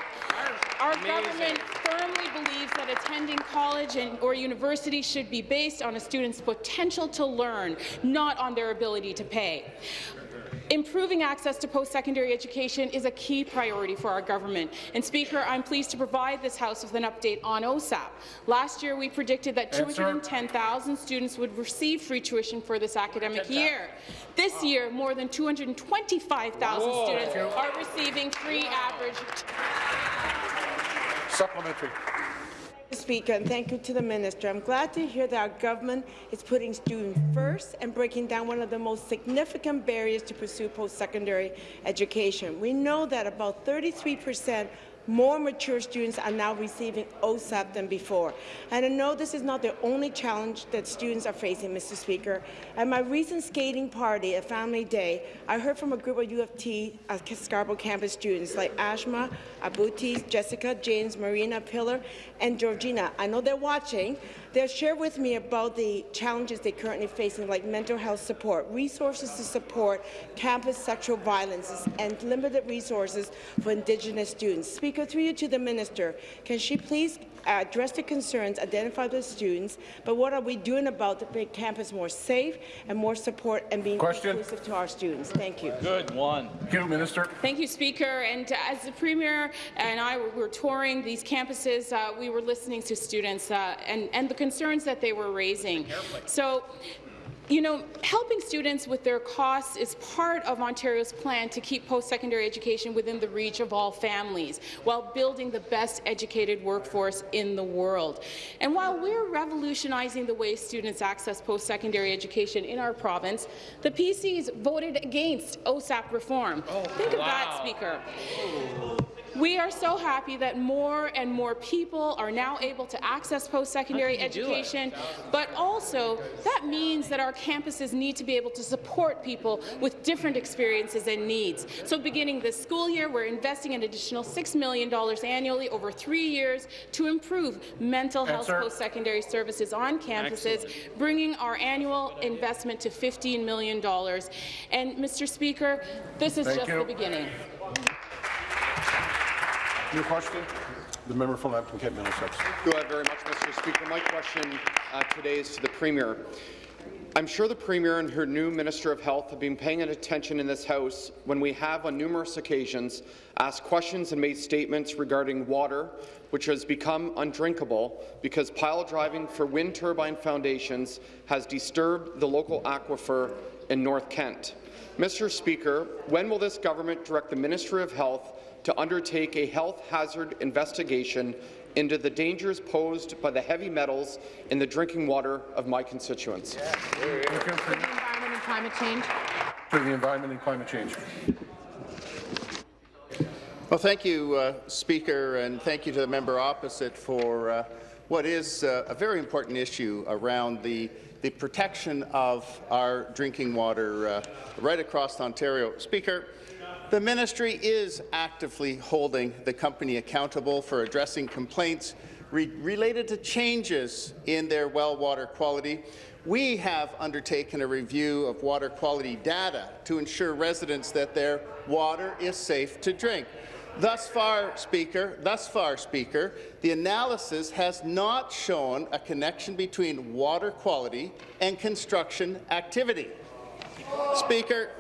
Our Amazing. government firmly believes that attending college and, or university should be based on a student's potential to learn, not on their ability to pay. Improving access to post-secondary education is a key priority for our government. And Speaker, I'm pleased to provide this House with an update on OSAP. Last year, we predicted that 210,000 students would receive free tuition for this academic year. This year, more than 225,000 students are receiving free average. Supplementary. Speaker, and thank you to the minister. I'm glad to hear that our government is putting students first and breaking down one of the most significant barriers to pursue post-secondary education. We know that about 33 percent more mature students are now receiving OSAP than before. And I know this is not the only challenge that students are facing, Mr. Speaker. At my recent skating party at Family Day, I heard from a group of U of T uh, Scarborough campus students like Ashma, Abuti, Jessica, James, Marina, Pillar, and Georgina. I know they're watching. They'll share with me about the challenges they're currently facing, like mental health support, resources to support campus sexual violence, and limited resources for Indigenous students. Speaker, through you to the minister, can she please address the concerns identified by students, but what are we doing about to make campus more safe and more support and being Question. inclusive to our students? Thank you. Good one. Thank you, Minister. Thank you, Speaker. And as the Premier and I were touring these campuses, uh, we were listening to students uh, and, and the concerns that they were raising. So you know, helping students with their costs is part of Ontario's plan to keep post-secondary education within the reach of all families, while building the best educated workforce in the world. And while we're revolutionizing the way students access post-secondary education in our province, the PCs voted against OSAP reform. Oh, Think wow. of that, Speaker. Oh. We are so happy that more and more people are now able to access post-secondary education, but also that means that our campuses need to be able to support people with different experiences and needs. So beginning this school year, we're investing an additional $6 million annually over three years to improve mental health post-secondary services on campuses, Excellent. bringing our annual investment to $15 million. And, Mr. Speaker, this is Thank just you. the beginning. New question? The member from Lambton Kent Middlesex. Thank you very much, Mr. Speaker. My question uh, today is to the Premier. I'm sure the Premier and her new Minister of Health have been paying attention in this House when we have, on numerous occasions, asked questions and made statements regarding water, which has become undrinkable because pile driving for wind turbine foundations has disturbed the local aquifer in North Kent. Mr. Speaker, when will this government direct the Ministry of Health to undertake a health hazard investigation into the dangers posed by the heavy metals in the drinking water of my constituents. For the Environment and climate change. For the environment and climate change. Well, thank you, uh, Speaker, and thank you to the member opposite for uh, what is uh, a very important issue around the, the protection of our drinking water uh, right across Ontario. Speaker, the ministry is actively holding the company accountable for addressing complaints re related to changes in their well water quality. We have undertaken a review of water quality data to ensure residents that their water is safe to drink. Thus far, Speaker, thus far, Speaker, the analysis has not shown a connection between water quality and construction activity. Speaker,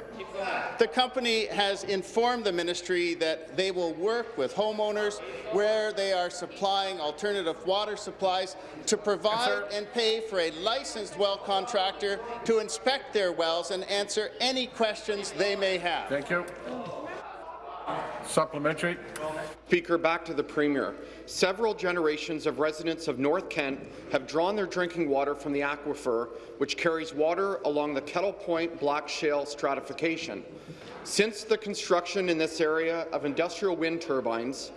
the company has informed the ministry that they will work with homeowners where they are supplying alternative water supplies to provide and pay for a licensed well contractor to inspect their wells and answer any questions they may have. Thank you. Supplementary. Speaker, back to the Premier. Several generations of residents of North Kent have drawn their drinking water from the aquifer, which carries water along the Kettle Point Black Shale stratification. Since the construction in this area of industrial wind turbines,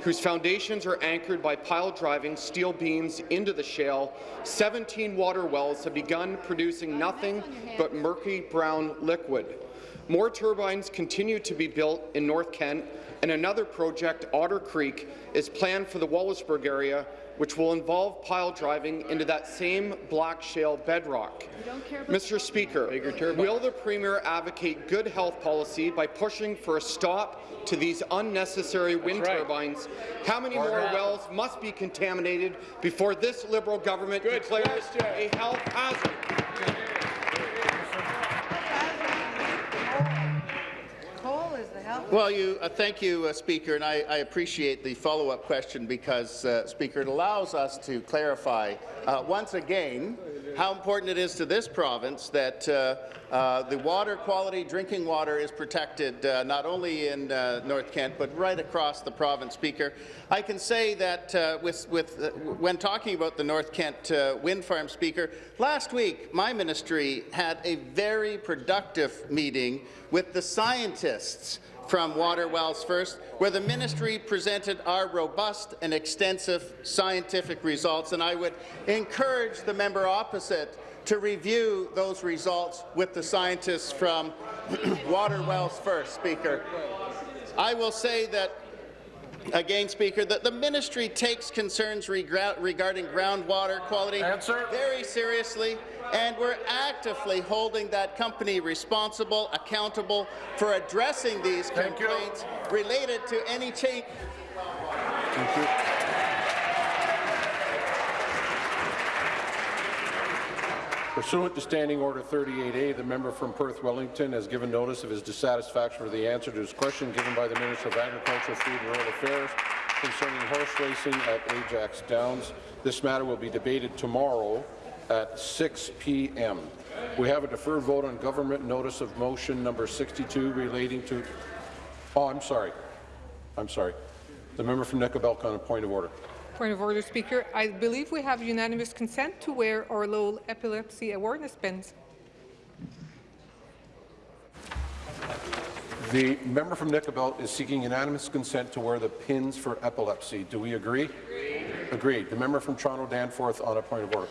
whose foundations are anchored by pile-driving steel beams into the shale, 17 water wells have begun producing nothing but murky brown liquid. More turbines continue to be built in North Kent, and another project, Otter Creek, is planned for the Wallaceburg area, which will involve pile driving into that same black shale bedrock. Mr. Speaker, will the Premier advocate good health policy by pushing for a stop to these unnecessary wind right. turbines? How many Order. more wells must be contaminated before this Liberal government Good declares question. a health hazard? Well, you, uh, thank you, uh, Speaker, and I, I appreciate the follow-up question because, uh, Speaker, it allows us to clarify uh, once again how important it is to this province that uh, uh, the water quality, drinking water, is protected not only in North Kent but right across the province. Speaker, I can say that with, with, when talking about the North Kent wind farm, Speaker, last week my ministry had a very productive meeting with the scientists from Water Wells First, where the ministry presented our robust and extensive scientific results, and I would encourage the member opposite to review those results with the scientists from Water Wells First, Speaker. I will say that Again, Speaker, that the ministry takes concerns regarding groundwater quality Answer. very seriously, and we're actively holding that company responsible, accountable for addressing these Thank you. complaints related to any change. Thank you. Pursuant to Standing Order 38A, the member from Perth Wellington has given notice of his dissatisfaction with the answer to his question given by the Minister of Agriculture, Food and Rural Affairs concerning horse racing at Ajax Downs. This matter will be debated tomorrow at 6 p.m. We have a deferred vote on government notice of motion number 62 relating to... Oh, I'm sorry. I'm sorry. The member from Nicobelco on a point of order. Point of order, Speaker. I believe we have unanimous consent to wear our Lowell epilepsy awareness pins. The member from Nickel Belt is seeking unanimous consent to wear the pins for epilepsy. Do we agree? Agreed. Agreed. The member from Toronto Danforth on a point of order.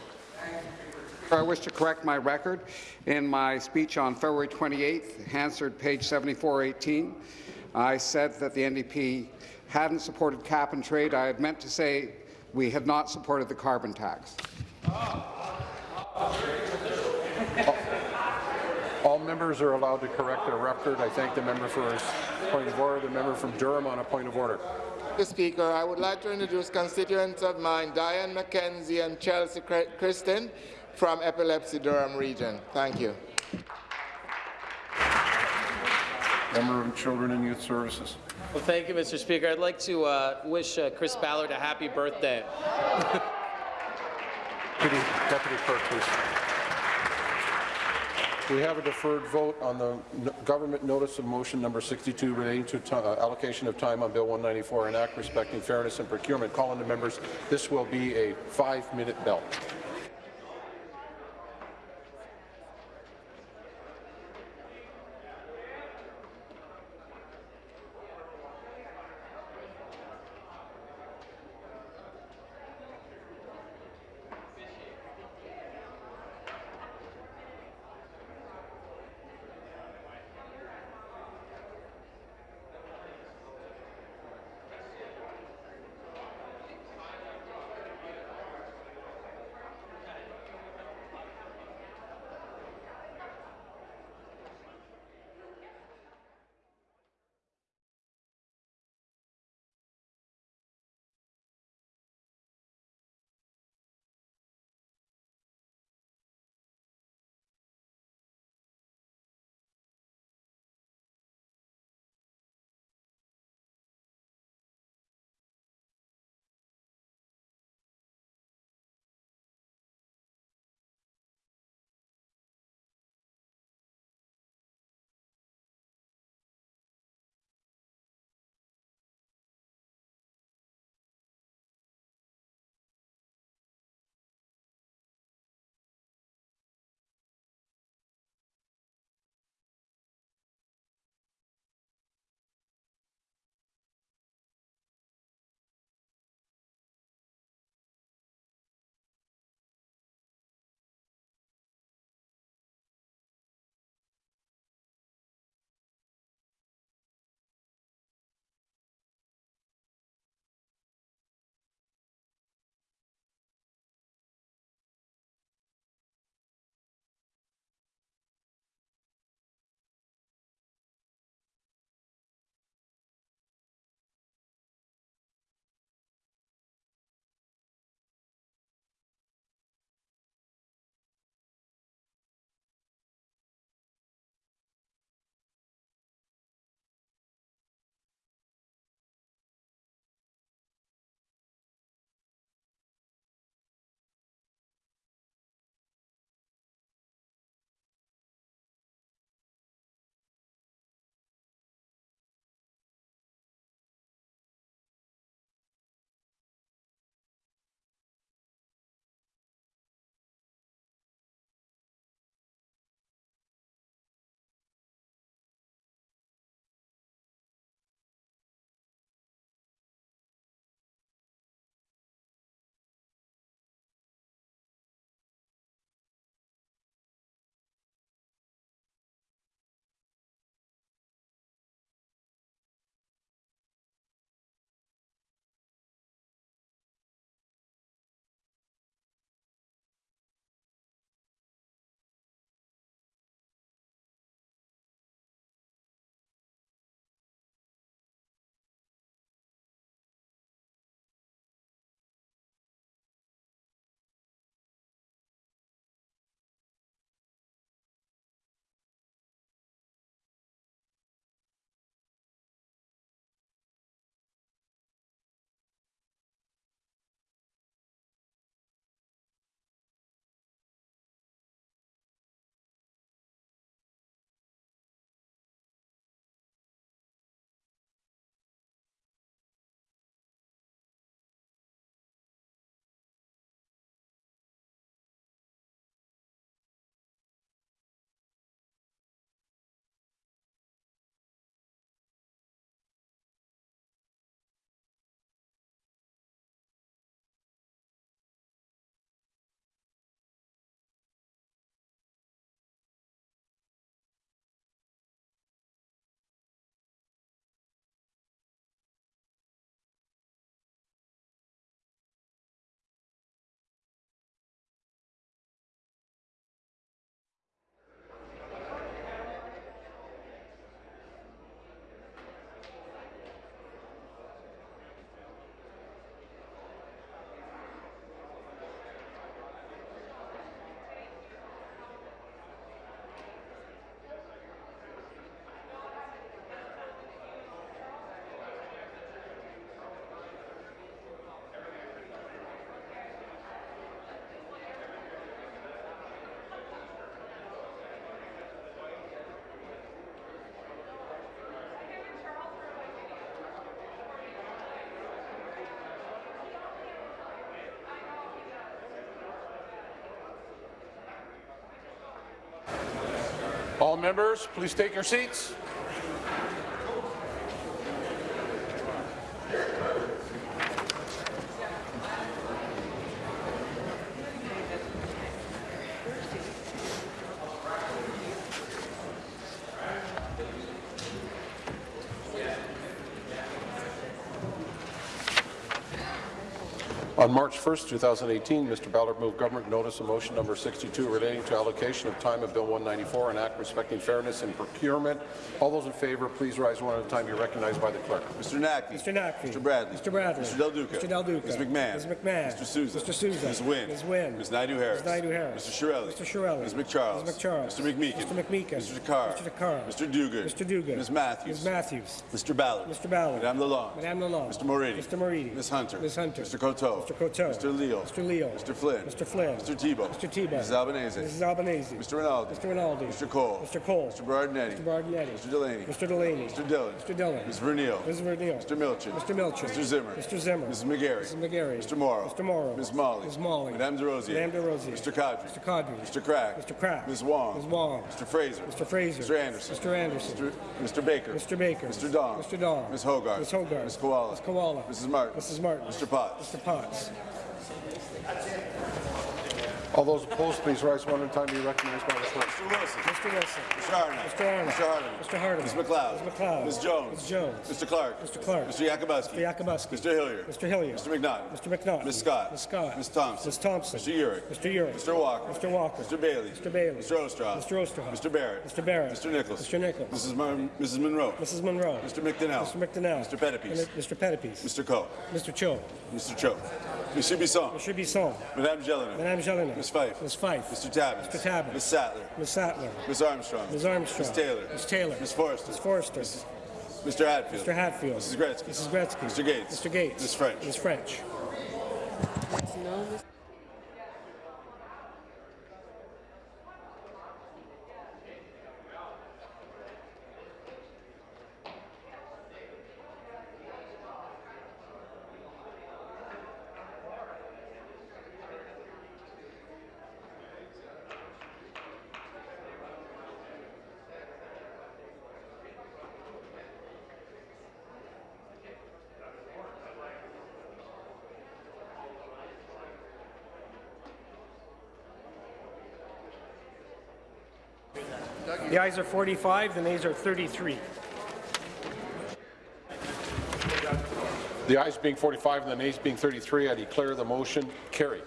I wish to correct my record. In my speech on February 28th, Hansard, page 7418, I said that the NDP hadn't supported cap and trade. I had meant to say we had not supported the carbon tax. All members are allowed to correct their record. I thank the member for his point of order. The member from Durham on a point of order. Mr. Speaker, I would like to introduce constituents of mine, Diane McKenzie and Chelsea Kristen from Epilepsy Durham region. Thank you. Member of Children and Youth Services. Well, thank you, Mr. Speaker. I'd like to uh, wish uh, Chris Ballard a happy birthday. Deputy, Deputy Clerk, please. We have a deferred vote on the n- government notice of motion number 62 relating to uh, allocation of time on Bill 194, an act respecting fairness and procurement. Call on the members. This will be a five-minute bell. All members, please take your seats. On March 1, 2018, Mr. Ballard moved government notice of motion number 62 relating to allocation of time of Bill 194, an act respecting fairness in procurement. All those in favour, please rise one at a time. You're recognized by the clerk. Mr. Naqvi. Mr. Naqvi. Mr. Bradley. Mr. Bradley. Mr. Del Duca. Mr. Del Duca. Ms. McMahon. Ms. McMahon. Mr. Sousa. Mr. Sousa. Ms. Wynne. Ms. Wynne. Ms. Naidoo-Harris. Ms. Naidoo-Harris. Mr. Chiarelli. Mr. Chiarelli. Ms. MacCharles. Ms. MacCharles. Mr. McMeekin. Mr. McMeekin. Mr. Takhar. Mr. Takhar. Mr. Duguid. Mr. Duguid. Ms. Matthews. Ms. Matthews. Mr. Ballard. Mr. Ballard. Madame Lalonde. Madame Lalonde. Mr. Moridi. Mr. Moridi. Ms. Hunter. Ms. Hunter. Mr. Coteau. Mr. Coteau. Mr. Leal. Mr. Leal. Mr. Flynn. Mr. Flynn. Mr. Thibeault. Mr. Thibeault. Mrs. Albanese. Mrs. Albanese. Mr. Rinaldi. Mr. Rinaldi. Mr. Colle. Mr. Colle. Mr. Berardinetti. Mr. Berardinetti. Mr. Delaney. Mr. Delaney. Mr. Dhillon. Mr. Dhillon. Ms. Vernile. Ms. Vernile. Mr. Milczyn. Mr. Milczyn. Mr. Zimmer. Mr. Zimmer. Mrs. McGarry. Mrs. McGarry. Mr. Mauro. Mr. Mauro. Ms. Malhi. Ms. Malhi. Madame De Rosier. Madame De Rosier. Mr. Qaadri. Mr. Qaadri. Mr. Crack. Mr. Crack. Ms. Wong. Ms. Wong. Mr. Fraser. Mr. Fraser. Mr. Anderson. Mr. Anderson. Mr. Mr. Baker. Mr. Baker. Mr. Dong. Mr. Dong. Ms. Hoggarth. Ms. Hoggarth. Ms. Kiwala. Ms. Kiwala. Mrs. Martin. Mrs. Martin. Mr. Potts. Mr. Potts. A gente All those opposed, please rise one at a time. to Be recognized by the clerk. Mr. Wilson. Mr. Wilson. Mr. Hardeman. Mr. Arnold. Mr. Hardeman. Mr. Hardeman. Ms. MacLeod. Ms. MacLeod. Ms. Jones. Ms. Jones. Mr. Clark. Mr. Clark. Mr. Yakabuski. Mr. Yakabuski. Mr. Hillier. Mr. Hillier. Mr. McNaught. Mr. McNaught. Ms. Scott. Ms. Scott. Ms. Thompson. Ms. Thompson. Mr. Yurek. Mr. Yurek. Mr. Walker. Mr. Walker. Mr. Bailey. Mr. Bailey. Mr. Oosterhoff. Mr. Oosterhoff. Mr. Barrett. Mr. Barrett. Mr. Nicholls. Mr. Nicholls. Mrs. Mon Mrs. Munro. Mrs. Munro. Mr. McDonell. Mr. McDonell. Mr. Pettapiece. Mr. Pettapiece. Mr. Coe. Mr. Cho. Mr. Cho. Monsieur Bisson. Monsieur Bisson. Madame Gélinas. Madame Gélinas. Ms. Fife. Ms. Fife. Mr. Tabuns. Mr. Tabuns. Ms. Sattler. Ms. Sattler. Ms. Armstrong. Ms. Armstrong. Ms. Taylor. Ms. Taylor. Ms. Forster. Ms. Forster. Mr. Hatfield. Mr. Hatfield. Mrs. Gretzky. Mrs. Gretzky. Mr. Gates. Mr. Gates. Ms. French. Ms. French. The ayes are 45, the nays are 33. The ayes being 45 and the nays being 33, I declare the motion carried.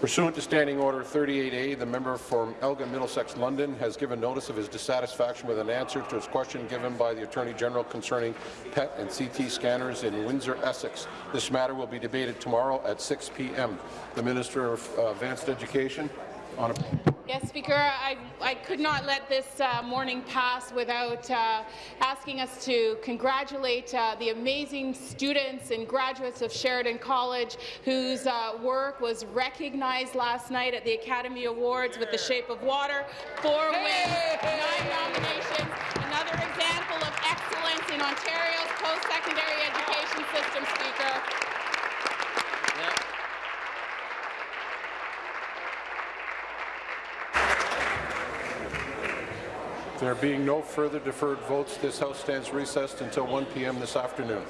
Pursuant to Standing Order 38A, the member from Elgin Middlesex London has given notice of his dissatisfaction with an answer to his question given by the Attorney General concerning PET and CT scanners in Windsor, Essex. This matter will be debated tomorrow at 6 p.m. The Minister of uh, Advanced Education on a Yes, Speaker, I, I could not let this uh, morning pass without uh, asking us to congratulate uh, the amazing students and graduates of Sheridan College whose uh, work was recognized last night at the Academy Awards with The Shape of Water. Four wins, nine nominations, another example of excellence in Ontario's post-secondary education system, Speaker. There being no further deferred votes, this House stands recessed until 1 p.m. this afternoon.